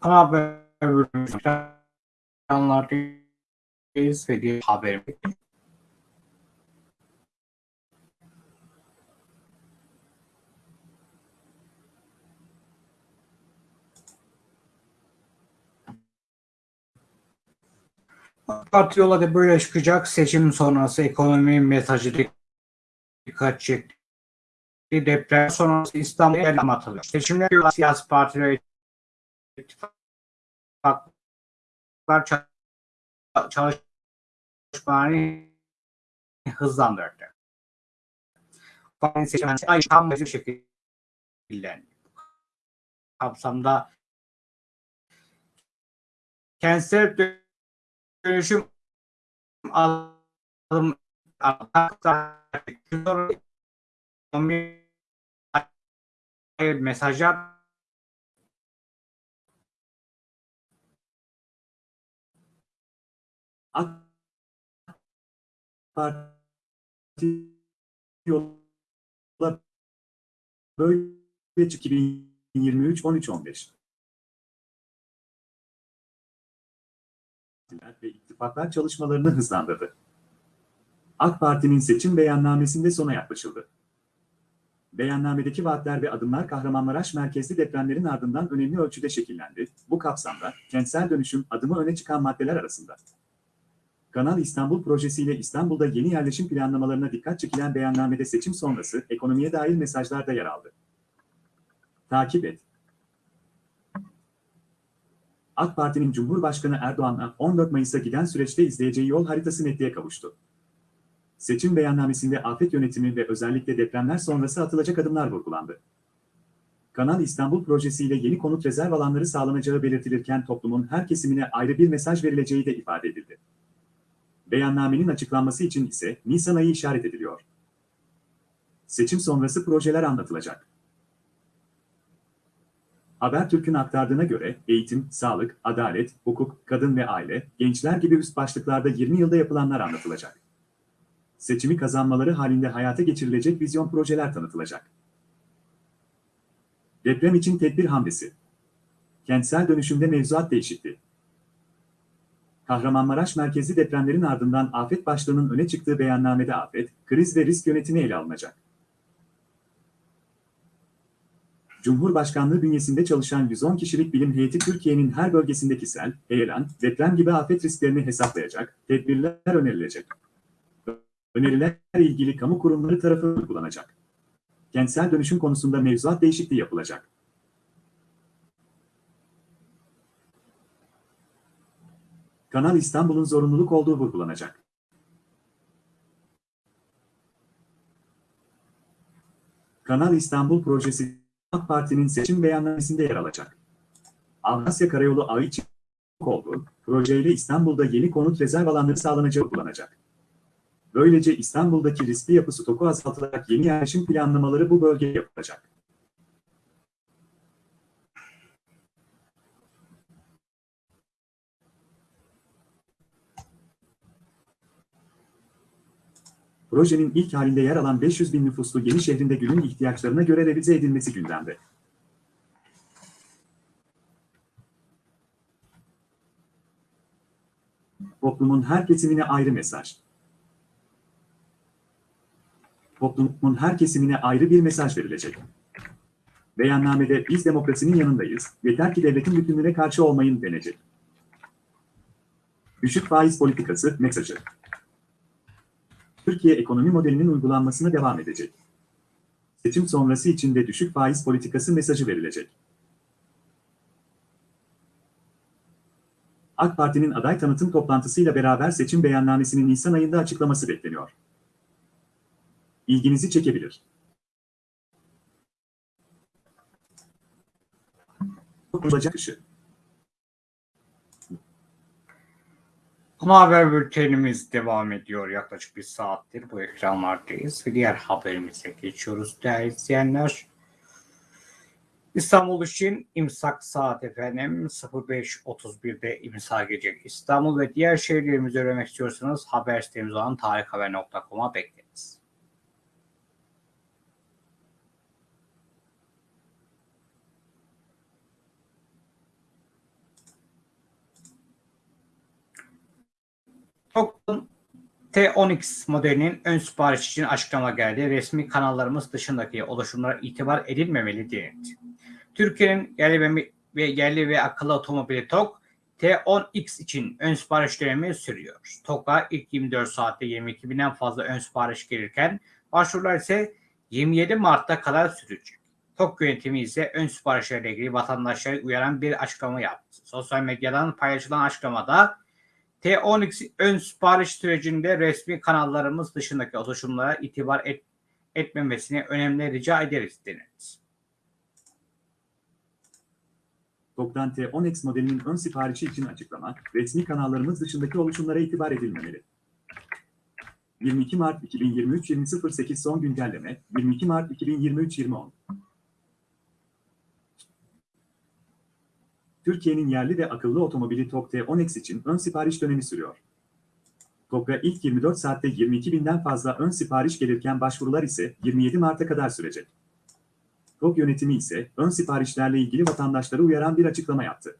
Haber bültenleri ve diğer haberimiz. Parti yola da böyle çıkacak. Seçim sonrası ekonomi mesajı dikkat çekti. Deprem sonrası İstanbul'a yer anlatılıyor. Seçimler yolu siyasi partiler ittifaklar çalışmalarını hızlandırdı. Parti'nin seçim ay tam bir şekilde kapsamda kentsel dönüşüm alım mesajlar AK Parti yola böyle 2023 13 15 ve ittifaklar çalışmalarını hızlandırdı. AK Parti'nin seçim beyannamesinde sona yaklaşıldı. Beyannamedeki vaatler ve adımlar Kahramanmaraş merkezli depremlerin ardından önemli ölçüde şekillendi. Bu kapsamda kentsel dönüşüm adımı öne çıkan maddeler arasında. Kanal İstanbul projesiyle İstanbul'da yeni yerleşim planlamalarına dikkat çekilen beyannamede seçim sonrası ekonomiye dair mesajlar da yer aldı. Takip et. AK Parti'nin Cumhurbaşkanı Erdoğan'a 14 Mayıs'a giden süreçte izleyeceği yol haritası netliğe kavuştu. Seçim beyannamesinde afet yönetimi ve özellikle depremler sonrası atılacak adımlar vurgulandı. Kanal İstanbul projesiyle yeni konut rezerv alanları sağlanacağı belirtilirken toplumun her kesimine ayrı bir mesaj verileceği de ifade edildi. Beyannamenin açıklanması için ise Nisan ayı işaret ediliyor. Seçim sonrası projeler anlatılacak. Habertürk'ün aktardığına göre eğitim, sağlık, adalet, hukuk, kadın ve aile, gençler gibi üst başlıklarda 20 yılda yapılanlar anlatılacak. Seçimi kazanmaları halinde hayata geçirilecek vizyon projeler tanıtılacak. Deprem için tedbir hamlesi. Kentsel dönüşümde mevzuat değişikliği. Kahramanmaraş merkezli depremlerin ardından afet başlığının öne çıktığı beyannamede afet, kriz ve risk yönetimi ele alınacak. Cumhurbaşkanlığı bünyesinde çalışan 110 kişilik bilim heyeti Türkiye'nin her bölgesindeki sel, heyelan, deprem gibi afet risklerini hesaplayacak, tedbirler önerilecek. Öneriler ilgili kamu kurumları tarafından uygulanacak. Kentsel dönüşüm konusunda mevzuat değişikliği yapılacak. Kanal İstanbul'un zorunluluk olduğu vurgulanacak. Kanal İstanbul projesi AK Parti'nin seçim beyannamesinde yer alacak. Avrasya Karayolu ağı için oldu, projeyle İstanbul'da yeni konut rezerv alanları sağlanacağı uygulanacak. Böylece İstanbul'daki riskli yapı stoku azaltılarak yeni yerleşim planlamaları bu bölgeye yapılacak. Projenin ilk halinde yer alan 500 bin nüfuslu yeni şehrinde günün ihtiyaçlarına göre revize edilmesi gündemde. Toplumun her kesimine ayrı mesaj. Toplumun her kesimine ayrı bir mesaj verilecek. Beyannamede biz demokrasinin yanındayız, yeter ki devletin bütünlüğüne karşı olmayın denecek. Düşük faiz politikası mesajı. Türkiye ekonomi modelinin uygulanmasına devam edecek. Seçim sonrası için de düşük faiz politikası mesajı verilecek. AK Parti'nin aday tanıtım toplantısıyla beraber seçim beyannamesinin Nisan ayında açıklaması bekleniyor. İlginizi çekebilir. Olacak dışı. Ana haber bültenimiz devam ediyor. Yaklaşık bir saattir bu ekranlardayız ve diğer haberimize geçiyoruz değerli izleyenler. İstanbul için imsak saat efendim 05.31'de imsa gelecek. İstanbul ve diğer şehirlerimizi öğrenmek istiyorsanız haber sitemiz olan tarikhaber.com'a bekleriz. T10X modelinin ön sipariş için açıklama geldi. Resmi kanallarımız dışındaki oluşumlara itibar edilmemeli denildi. Türkiye'nin yerli ve, yerli ve akıllı otomobili TOG T10X için ön sipariş dönemi sürüyor. TOG'a ilk 24 saatte 22 binden fazla ön sipariş gelirken başvurular ise 27 Mart'ta kadar sürecek. TOG yönetimi ise ön siparişlerle ilgili vatandaşları uyaran bir açıklama yaptı. Sosyal medyadan paylaşılan açıklamada T10X ön sipariş sürecinde resmi kanallarımız dışındaki oluşumlara itibar et, etmemesini önemli rica ederiz denildi. TOG'dan T10X modelinin ön siparişi için açıklama, resmi kanallarımız dışındaki oluşumlara itibar edilmemeli. 22 Mart 2023 20.08 son güncelleme, 22 Mart 2023 20.10 Türkiye'nin yerli ve akıllı otomobili TOG T10X için ön sipariş dönemi sürüyor. TOG'a ilk 24 saatte 22 binden fazla ön sipariş gelirken başvurular ise 27 Mart'a kadar sürecek. TOG yönetimi ise ön siparişlerle ilgili vatandaşları uyaran bir açıklama yaptı.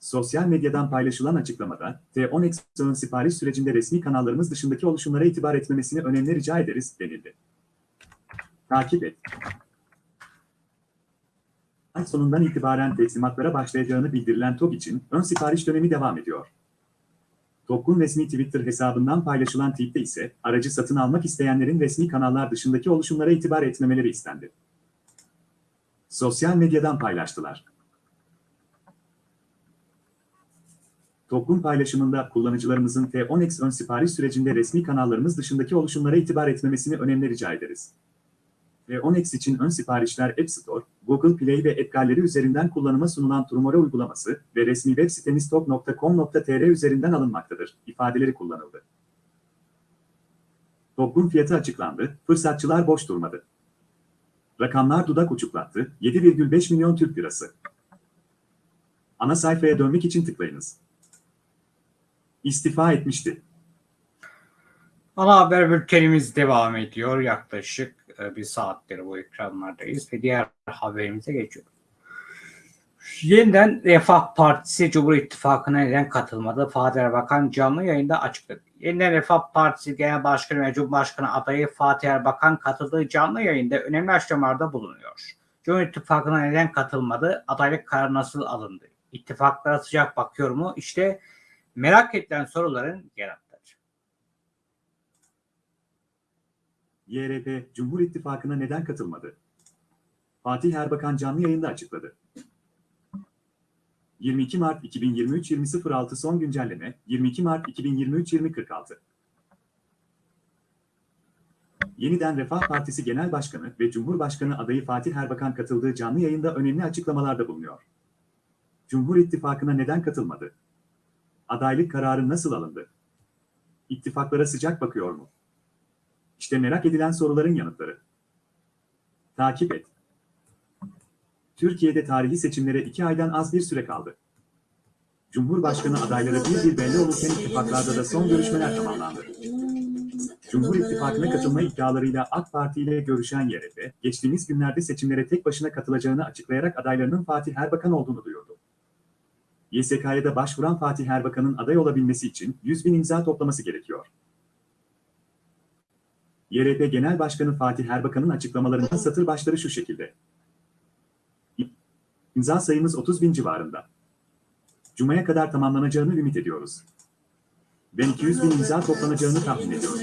Sosyal medyadan paylaşılan açıklamada, T10X ön sipariş sürecinde resmi kanallarımız dışındaki oluşumlara itibar etmemesini önemli rica ederiz, denildi. Takip et. Ay sonundan itibaren teslimatlara başlayacağını bildirilen TOG için ön sipariş dönemi devam ediyor. TOG'un resmi Twitter hesabından paylaşılan tweette ise aracı satın almak isteyenlerin resmi kanallar dışındaki oluşumlara itibar etmemeleri istendi. Sosyal medyadan paylaştılar. TOG'un paylaşımında kullanıcılarımızın T10X ön sipariş sürecinde resmi kanallarımız dışındaki oluşumlara itibar etmemesini önemli rica ederiz. T10X için ön siparişler App Store, Google Play ve App üzerinden kullanıma sunulan Turmore uygulaması ve resmi web sitemiz tok.com.tr üzerinden alınmaktadır, ifadeleri kullanıldı. TOG'un fiyatı açıklandı, fırsatçılar boş durmadı. Rakamlar dudak uçuklattı, 7,5 milyon Türk lirası. Ana sayfaya dönmek için tıklayınız. İstifa etmişti. Ana haber bültenimiz devam ediyor. Yaklaşık bir saattir bu ekranlardayız ve diğer haberimize geçiyoruz. Yeniden Refah Partisi Cumhur İttifakı'na neden katılmadı? Fatih Erbakan canlı yayında açıkladı. Yeniden Refah Partisi Genel Başkanı ve Cumhurbaşkanı adayı Fatih Erbakan katıldığı canlı yayında önemli açıklamalarda bulunuyor. Cumhur İttifakı'na neden katılmadı? Adaylık kararı nasıl alındı? İttifaklara sıcak bakıyor mu? İşte merak edilen soruların yanıtları. YRP, Cumhur İttifakı'na neden katılmadı? Fatih Erbakan canlı yayında açıkladı. 22 Mart 2023 20.06 son güncelleme, 22 Mart 2023 20.46 Yeniden Refah Partisi Genel Başkanı ve Cumhurbaşkanı adayı Fatih Erbakan katıldığı canlı yayında önemli açıklamalarda bulunuyor. Cumhur İttifakı'na neden katılmadı? Adaylık kararı nasıl alındı? İttifaklara sıcak bakıyor mu? İşte merak edilen soruların yanıtları. Takip et. Türkiye'de tarihi seçimlere iki aydan az bir süre kaldı. Cumhurbaşkanı adayları bir bir belli olurken ittifaklarda da son görüşmeler tamamlandı. Cumhur İttifakı'na katılma iddialarıyla AK Parti ile görüşen YRP, geçtiğimiz günlerde seçimlere tek başına katılacağını açıklayarak adaylarının Fatih Erbakan olduğunu duyurdu. YSK'ya da başvuran Fatih Erbakan'ın aday olabilmesi için 100 bin imza toplaması gerekiyor. YRP Genel Başkanı Fatih Erbakan'ın açıklamalarının satır başları şu şekilde. İmza sayımız 30 bin civarında. Cuma'ya kadar tamamlanacağını ümit ediyoruz. Ben 200 bin imza toplanacağını tahmin ediyorum.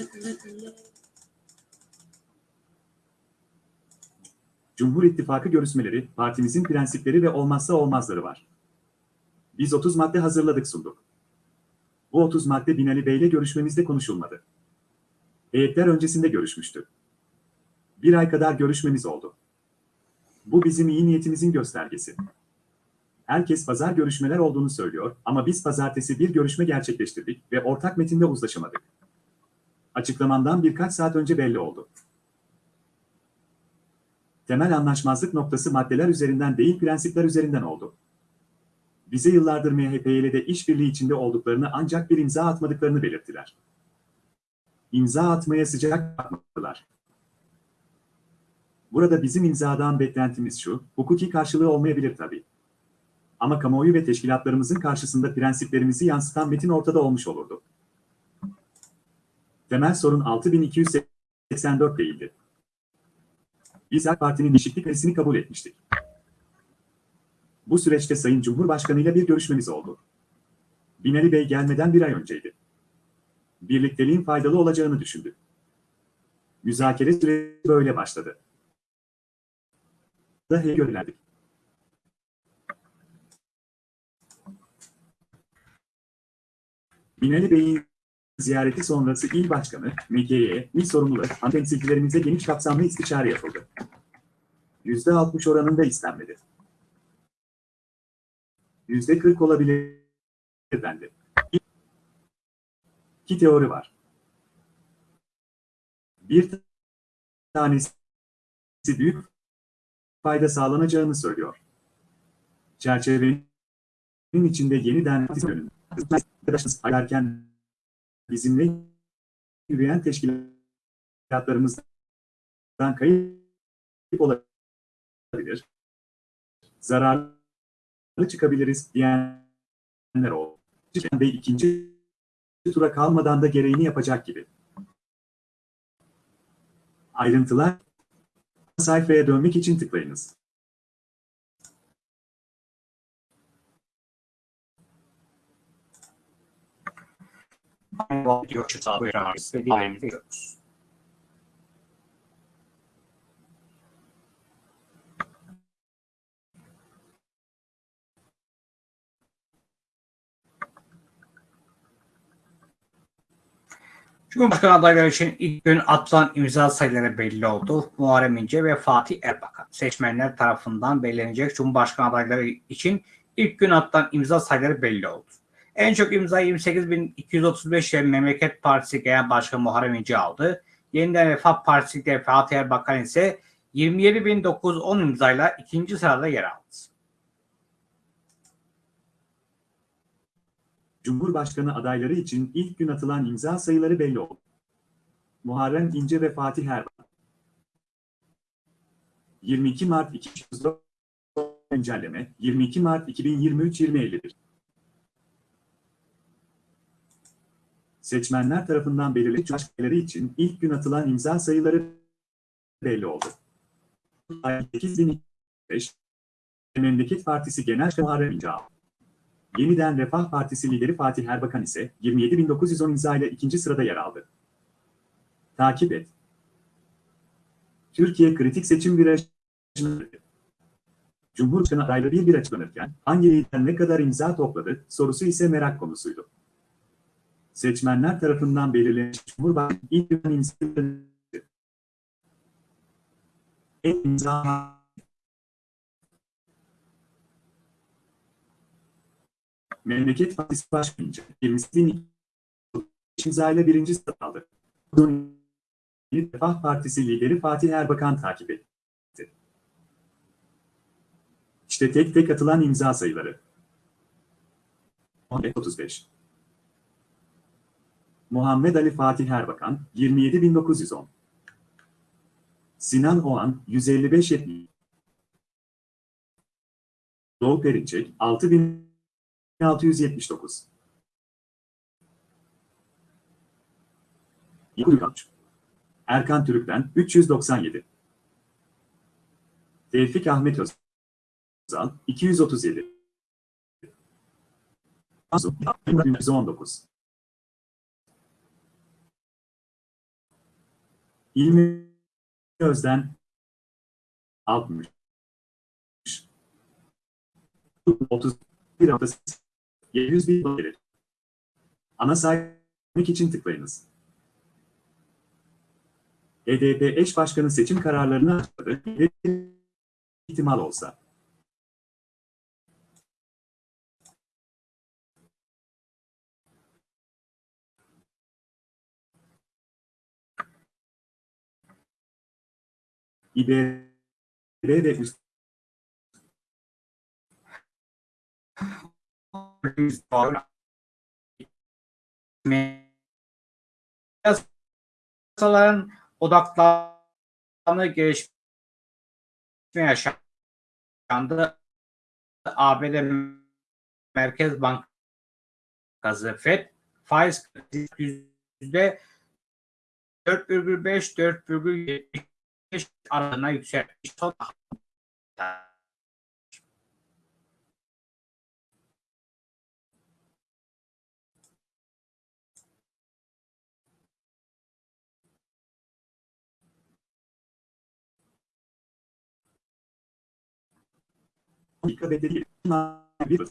Cumhur İttifakı görüşmeleri, partimizin prensipleri ve olmazsa olmazları var. Biz 30 madde hazırladık sunduk. Bu 30 madde Binali Bey'le görüşmemizde konuşulmadı. Heyetler öncesinde görüşmüştü. Bir ay kadar görüşmemiz oldu. Bu bizim iyi niyetimizin göstergesi. Herkes pazar görüşmeler olduğunu söylüyor ama biz pazartesi bir görüşme gerçekleştirdik ve ortak metinde uzlaşamadık. Açıklamamdan birkaç saat önce belli oldu. Temel anlaşmazlık noktası maddeler üzerinden değil prensipler üzerinden oldu. Bize yıllardır MHP ile de işbirliği içinde olduklarını ancak bir imza atmadıklarını belirttiler. İmza atmaya sıcak bakmadılar. Burada bizim imzadan beklentimiz şu, hukuki karşılığı olmayabilir tabii. Ama kamuoyu ve teşkilatlarımızın karşısında prensiplerimizi yansıtan metin ortada olmuş olurdu. Temel sorun 6284 değildi. Biz AK Parti'nin değişiklik önerisini kabul etmiştik. Bu süreçte Sayın Cumhurbaşkanı ile bir görüşmemiz oldu. Binali Bey gelmeden bir ay önceydi. Birlikteliğin faydalı olacağını düşündü. Müzakere süreci böyle başladı. Da görülerdik. Binali Bey'in ziyareti sonrası il başkanı, MK'ye, il sorumluları, temsilcilerimize geniş kapsamlı istişare yapıldı. %60 oranında istenmedi. %40 olabilir dendi. İki teori var. Bir tanesi büyük fayda sağlanacağını söylüyor. Çerçevenin içinde yeniden arkadaşınız ayarken bizimle yürüyen teşkilatlarımızdan kayıp olabilir. Zararlı çıkabiliriz diyenler oldu. Ve ikinci tura kalmadan da gereğini yapacak gibi. Ayrıntılar sayfaya dönmek için tıklayınız. Görüşürüz abi. Buyurun Cumhurbaşkanı adayları için ilk gün atılan imza sayıları belli oldu. Muharrem İnce ve Fatih Erbakan. Seçmenler tarafından belirlenecek Cumhurbaşkanı adayları için ilk gün atılan imza sayıları belli oldu. En çok imza 28.235 ile Memleket Partisi Genel Başkanı Muharrem İnce aldı. Yeniden Refah Partisi Fatih Erbakan ise 27.910 imzayla ikinci sırada yer aldı. Cumhurbaşkanı adayları için ilk gün atılan imza sayıları belli oldu. Muharrem İnce ve Fatih Erbakan. 22 Mart 2004 güncelleme 22 Mart 2023 2051. Seçmenler tarafından belirli başkaları için ilk gün atılan imza sayıları belli oldu. 8005 Memleket Partisi Genel Muharrem İnce. Yeniden Refah Partisi lideri Fatih Erbakan ise 27.910 imza ile ikinci sırada yer aldı. Takip et. Türkiye kritik seçim virajını Cumhurbaşkanı adayları bir bir açıklanırken hangi lider ne kadar imza topladı sorusu ise merak konusuydu. Seçmenler tarafından belirlenmiş Cumhurbaşkanı ilk imza Memleket Partisi Başkanı 20'sin imzayla birinci sırada aldı. Refah Partisi lideri Fatih Erbakan takip etti. İşte tek tek atılan imza sayıları. 35. Muhammed Ali Fatih Erbakan 27910. Sinan Oğan 155 70. Doğu Perinçek 6000 1679. Yıkılkaç. Erkan Türük'ten 397. Tevfik Ahmet Özal 237. Azu 119. İlmi Özden 60. 30 bir haftası 700 bin dolar. Ana saymak için tıklayınız. HDP eş başkanı seçim kararlarını açıkladı. ihtimal olsa. İBB ve üst Piyasaların odaklandığı gelişme yaşandı. ABD Merkez Bankası FED faiz yüzde 4,5-4,75 aralığına yükselmiş. Son Dakika bedeli bir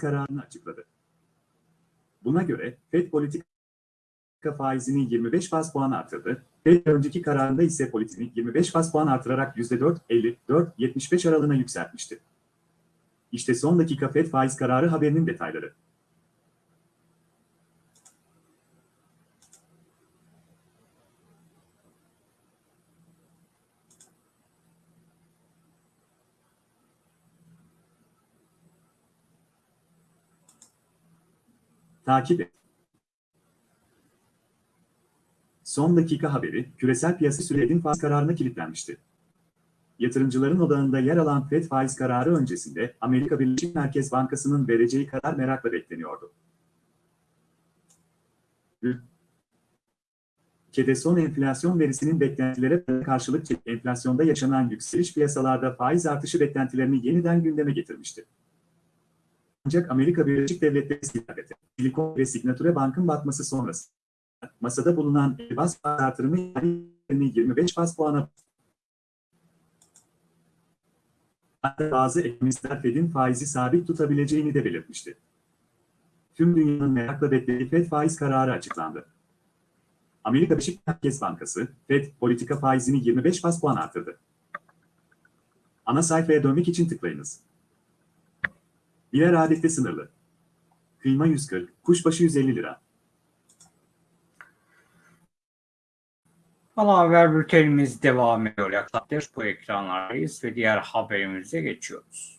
kararını açıkladı. Buna göre FED politika faizini 25 bas puan artırdı. FED önceki kararında ise politikini 25 bas puan artırarak %4.50-4.75 aralığına yükseltmişti. İşte son dakika FED faiz kararı haberinin detayları. Takip et. Son dakika haberi, küresel piyasa sürecinin faiz kararına kilitlenmişti. Yatırımcıların odağında yer alan FED faiz kararı öncesinde Amerika Birleşik Merkez Bankası'nın vereceği karar merakla bekleniyordu. Ülkede son enflasyon verisinin beklentilere karşılık enflasyonda yaşanan yükseliş piyasalarda faiz artışı beklentilerini yeniden gündeme getirmişti. Ancak Amerika Birleşik Devletleri Silikon Silikon ve Signature Bank'ın batması sonrası masada bulunan bas artırımı yani 25 bas puana bazı ekonomistler Fed'in faizi sabit tutabileceğini de belirtmişti. Tüm dünyanın merakla beklediği Fed faiz kararı açıklandı. Amerika Birleşik Merkez Bankası, Fed politika faizini 25 bas puan artırdı. Ana sayfaya dönmek için tıklayınız. Birer adette sınırlı. Kıyma 140, kuşbaşı 150 lira. Ana haber bültenimiz devam ediyor. Yaklaşık bu ekranlardayız ve diğer haberimize geçiyoruz.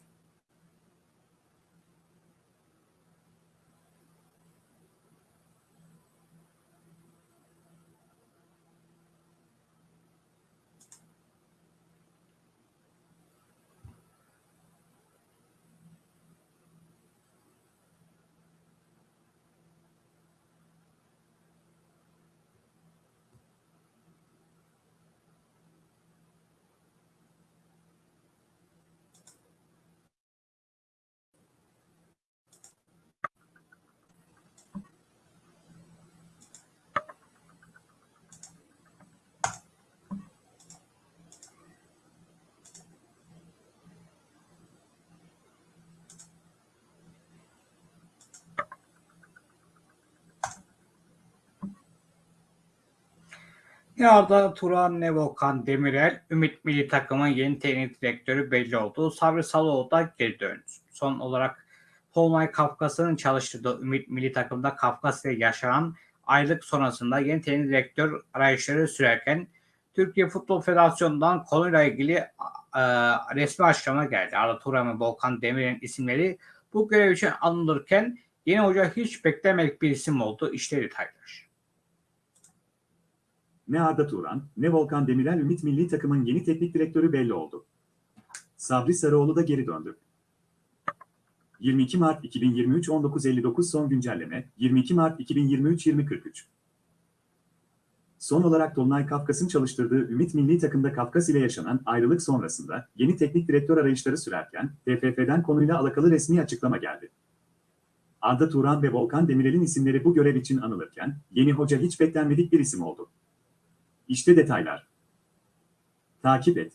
Ne Arda Turan ne Volkan Demirel, Ümit Milli Takım'ın yeni teknik direktörü belli oldu. Sabri Saloğlu da geri döndü. Son olarak Tolunay Kafkas'ın çalıştırdığı Ümit Milli Takım'da Kafkas'ta yaşanan aylık sonrasında yeni teknik direktör arayışları sürerken Türkiye Futbol Federasyonu'ndan konuyla ilgili e, resmi açıklama geldi. Arda Turan ve Volkan Demirel'in isimleri bu görev için alınırken yeni hoca hiç beklemedik bir isim oldu. İşte detaylar. Ne Arda Turan, ne Volkan Demirel Ümit Milli Takım'ın yeni teknik direktörü belli oldu. Sabri Sarıoğlu da geri döndü. 22 Mart 2023 19.59 son güncelleme 22 Mart 2023 20.43 Son olarak Dolunay Kafkas'ın çalıştırdığı Ümit Milli Takım'da Kafkas ile yaşanan ayrılık sonrasında yeni teknik direktör arayışları sürerken TFF'den konuyla alakalı resmi açıklama geldi. Arda Turan ve Volkan Demirel'in isimleri bu görev için anılırken yeni hoca hiç beklenmedik bir isim oldu. İşte detaylar. Takip et.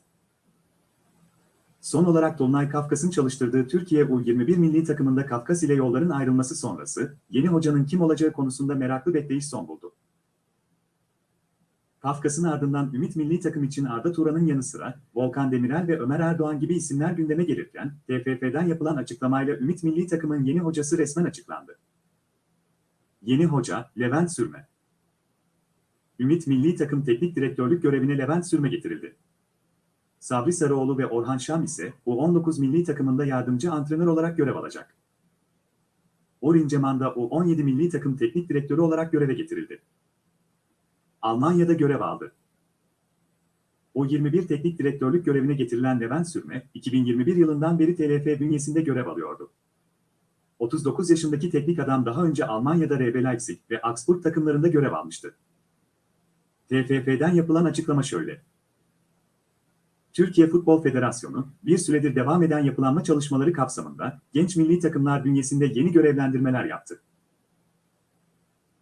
Son olarak Dolunay Kafkas'ın çalıştırdığı Türkiye U21 milli takımında Kafkas ile yolların ayrılması sonrası, yeni hocanın kim olacağı konusunda meraklı bekleyiş son buldu. Kafkas'ın ardından Ümit milli takım için Arda Turan'ın yanı sıra Volkan Demirel ve Ömer Erdoğan gibi isimler gündeme gelirken, TFF'den yapılan açıklamayla Ümit milli takımın yeni hocası resmen açıklandı. Yeni hoca, Levent Sürme. Ümit Milli Takım Teknik Direktörlük görevine Levent Sürme getirildi. Sabri Sarıoğlu ve Orhan Şam ise U19 milli takımında yardımcı antrenör olarak görev alacak. Orin Ceman da U17 milli takım teknik direktörü olarak göreve getirildi. Almanya'da görev aldı. O 21 teknik direktörlük görevine getirilen Levent Sürme, 2021 yılından beri TLF bünyesinde görev alıyordu. 39 yaşındaki teknik adam daha önce Almanya'da RB Leipzig ve Augsburg takımlarında görev almıştı. TFF'den yapılan açıklama şöyle. Türkiye Futbol Federasyonu, bir süredir devam eden yapılanma çalışmaları kapsamında genç milli takımlar bünyesinde yeni görevlendirmeler yaptı.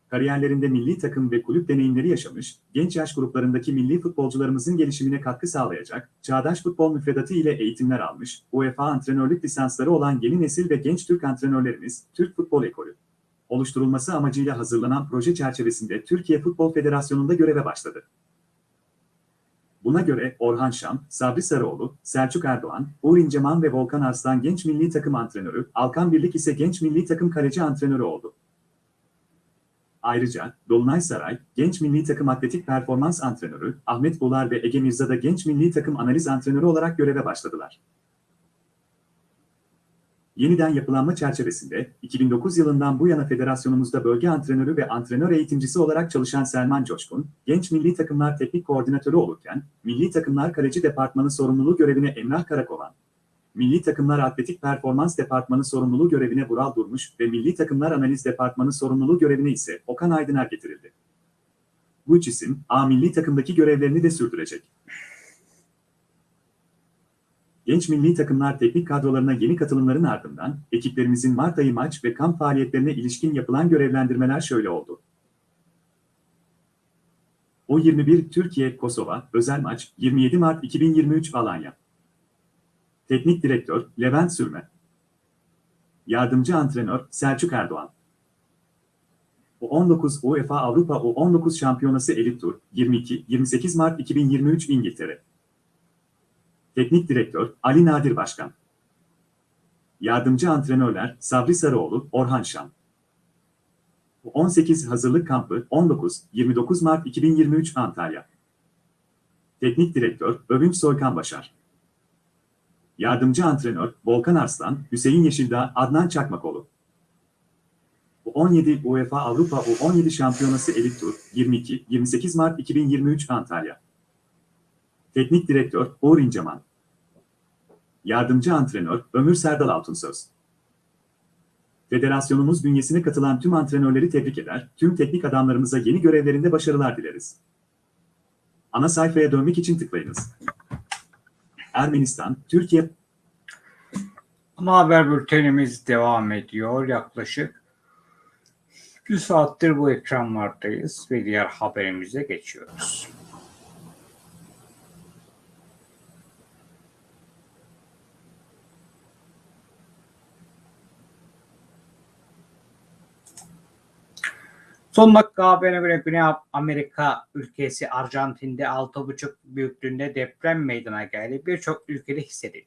Kariyerlerinde milli takım ve kulüp deneyimleri yaşamış, genç yaş gruplarındaki milli futbolcularımızın gelişimine katkı sağlayacak, çağdaş futbol müfredatı ile eğitimler almış, UEFA antrenörlük lisansları olan yeni nesil ve genç Türk antrenörlerimiz, Türk Futbol Ekolü oluşturulması amacıyla hazırlanan proje çerçevesinde Türkiye Futbol Federasyonu'nda göreve başladı. Buna göre Orhan Şam, Sabri Sarıoğlu, Selçuk Erdoğan, Uğur İnceman ve Volkan Arslan genç milli takım antrenörü, Alkan Birlik ise genç milli takım kaleci antrenörü oldu. Ayrıca Dolunay Saray, genç milli takım atletik performans antrenörü, Ahmet Bular ve Ege Mirza da genç milli takım analiz antrenörü olarak göreve başladılar. Yeniden yapılanma çerçevesinde 2009 yılından bu yana federasyonumuzda bölge antrenörü ve antrenör eğitimcisi olarak çalışan Selman Coşkun, genç milli takımlar teknik koordinatörü olurken, milli takımlar kaleci departmanı sorumluluğu görevine Emrah Karakovan, milli takımlar atletik performans departmanı sorumluluğu görevine Vural Durmuş ve milli takımlar analiz departmanı sorumluluğu görevine ise Okan Aydıner getirildi. Bu isim, A milli takımdaki görevlerini de sürdürecek. Genç milli takımlar teknik kadrolarına yeni katılımların ardından ekiplerimizin Mart ayı maç ve kamp faaliyetlerine ilişkin yapılan görevlendirmeler şöyle oldu. O 21 Türkiye Kosova özel maç 27 Mart 2023 Alanya. Teknik direktör Levent Sürme. Yardımcı antrenör Selçuk Erdoğan. U19 UEFA Avrupa U19 Şampiyonası Elit Tur 22-28 Mart 2023 İngiltere. Teknik direktör Ali Nadir Başkan. Yardımcı antrenörler Sabri Sarıoğlu, Orhan Şan. 18 Hazırlık Kampı 19-29 Mart 2023 Antalya. Teknik direktör Övünç Soykan Başar. Yardımcı antrenör Volkan Arslan, Hüseyin Yeşildağ, Adnan Çakmakoğlu. 17 UEFA Avrupa U17 Şampiyonası Elit Tur 22-28 Mart 2023 Antalya. Teknik direktör Uğur İnceman. Yardımcı antrenör Ömür Serdal Altunsöz. Federasyonumuz bünyesine katılan tüm antrenörleri tebrik eder, tüm teknik adamlarımıza yeni görevlerinde başarılar dileriz. Ana sayfaya dönmek için tıklayınız. Ermenistan, Türkiye, Ana haber bültenimiz devam ediyor. Yaklaşık bir saattir bu ekranlardayız ve diğer haberimize geçiyoruz. Son dakika haberine göre Güney Amerika ülkesi Arjantin'de 6,5 büyüklüğünde deprem meydana geldi. Birçok ülkede hissedildi.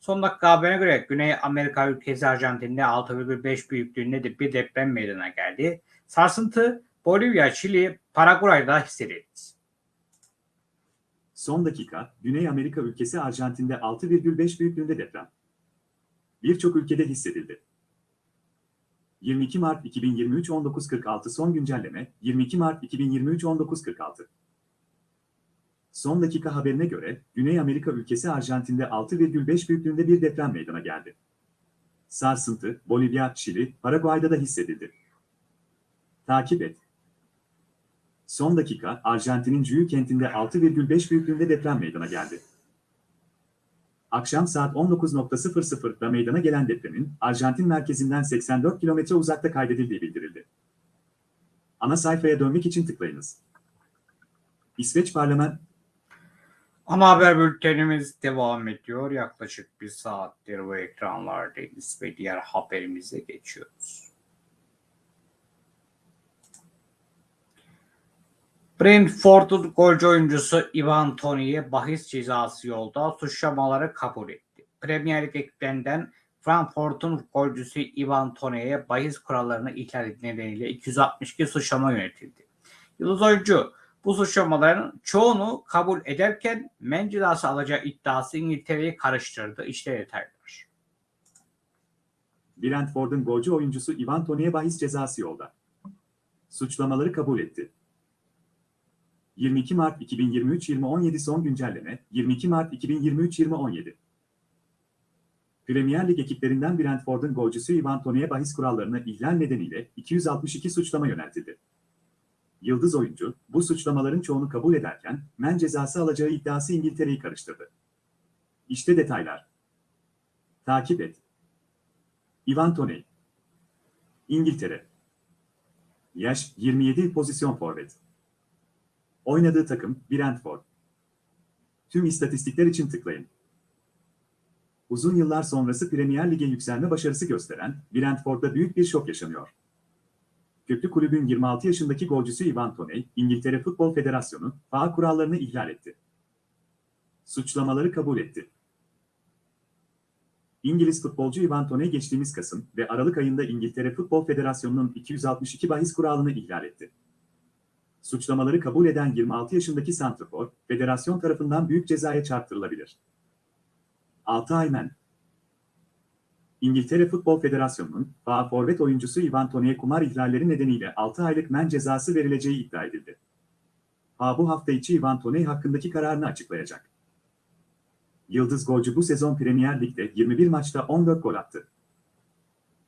Son dakika haberine göre Güney Amerika ülkesi Arjantin'de 6,5 büyüklüğünde de bir deprem meydana geldi. Sarsıntı Bolivya, Şili, Paraguay'da hissedildi. son dakika, Güney Amerika ülkesi Arjantin'de 6,5 büyüklüğünde deprem. Birçok ülkede hissedildi. 22 Mart 2023 19.46 son güncelleme 22 Mart 2023 19.46 Son dakika haberine göre Güney Amerika ülkesi Arjantin'de 6,5 büyüklüğünde bir deprem meydana geldi. Sarsıntı Bolivya, Şili, Paraguay'da da hissedildi. Takip et. Son dakika Arjantin'in Cuyu kentinde 6,5 büyüklüğünde deprem meydana geldi. Akşam saat 19.00'da meydana gelen depremin Arjantin merkezinden 84 kilometre uzakta kaydedildiği bildirildi. Ana sayfaya dönmek için tıklayınız. İsveç Parlament Ana haber bültenimiz devam ediyor. Yaklaşık bir saattir bu ekranlardayız ve diğer haberimize geçiyoruz. Brentford'un golcü oyuncusu Ivan Toney'e bahis cezası yolda suçlamaları kabul etti. Premier Lig ekiplerinden Frankfurt'un golcüsü Ivan Toney'e bahis kurallarını ihlal nedeniyle 262 suçlama yönetildi. Yıldız oyuncu bu suçlamaların çoğunu kabul ederken men cezası alacağı iddiası İngiltere'yi karıştırdı. İşte detaylar. Brentford'un golcü oyuncusu Ivan Toney'e bahis cezası yolda. Suçlamaları kabul etti. 22 Mart 2023-2017 son güncelleme 22 Mart 2023-2017 Premier Lig ekiplerinden Brentford'un golcüsü Ivan Toney'e bahis kurallarını ihlal nedeniyle 262 suçlama yöneltildi. Yıldız oyuncu, bu suçlamaların çoğunu kabul ederken, men cezası alacağı iddiası İngiltere'yi karıştırdı. İşte detaylar. Takip et. Ivan Toney. İngiltere. Yaş 27 pozisyon forvet. Oynadığı takım Brentford. Tüm istatistikler için tıklayın. Uzun yıllar sonrası Premier Lig'e yükselme başarısı gösteren Brentford'da büyük bir şok yaşanıyor. Köklü kulübün 26 yaşındaki golcüsü Ivan Toney, İngiltere Futbol Federasyonu, FA kurallarını ihlal etti. Suçlamaları kabul etti. İngiliz futbolcu Ivan Toney geçtiğimiz Kasım ve Aralık ayında İngiltere Futbol Federasyonu'nun 262 bahis kuralını ihlal etti. Suçlamaları kabul eden 26 yaşındaki santrafor, federasyon tarafından büyük cezaya çarptırılabilir. 6 ay men. İngiltere Futbol Federasyonu'nun FA forvet oyuncusu Ivan Toney'e kumar ihlalleri nedeniyle 6 aylık men cezası verileceği iddia edildi. FA bu hafta içi Ivan Toney hakkındaki kararını açıklayacak. Yıldız golcü bu sezon Premier Lig'de 21 maçta 14 gol attı.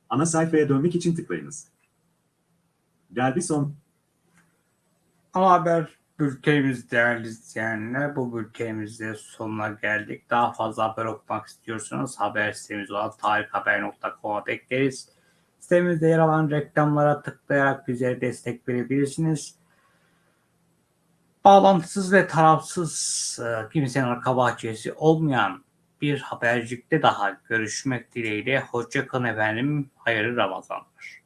Ana sayfaya dönmek için tıklayınız. Derbi Ama haber bültenimiz değerli izleyenler. Bu bültenimizde sonuna geldik. Daha fazla haber okumak istiyorsanız haber sitemiz olan tarikhaber.com'a bekleriz. Sitemizde yer alan reklamlara tıklayarak bize destek verebilirsiniz. Bağlantısız ve tarafsız e, kimsenin arka bahçesi olmayan bir habercikte daha görüşmek dileğiyle. Hoşçakalın efendim. Hayırlı Ramazanlar.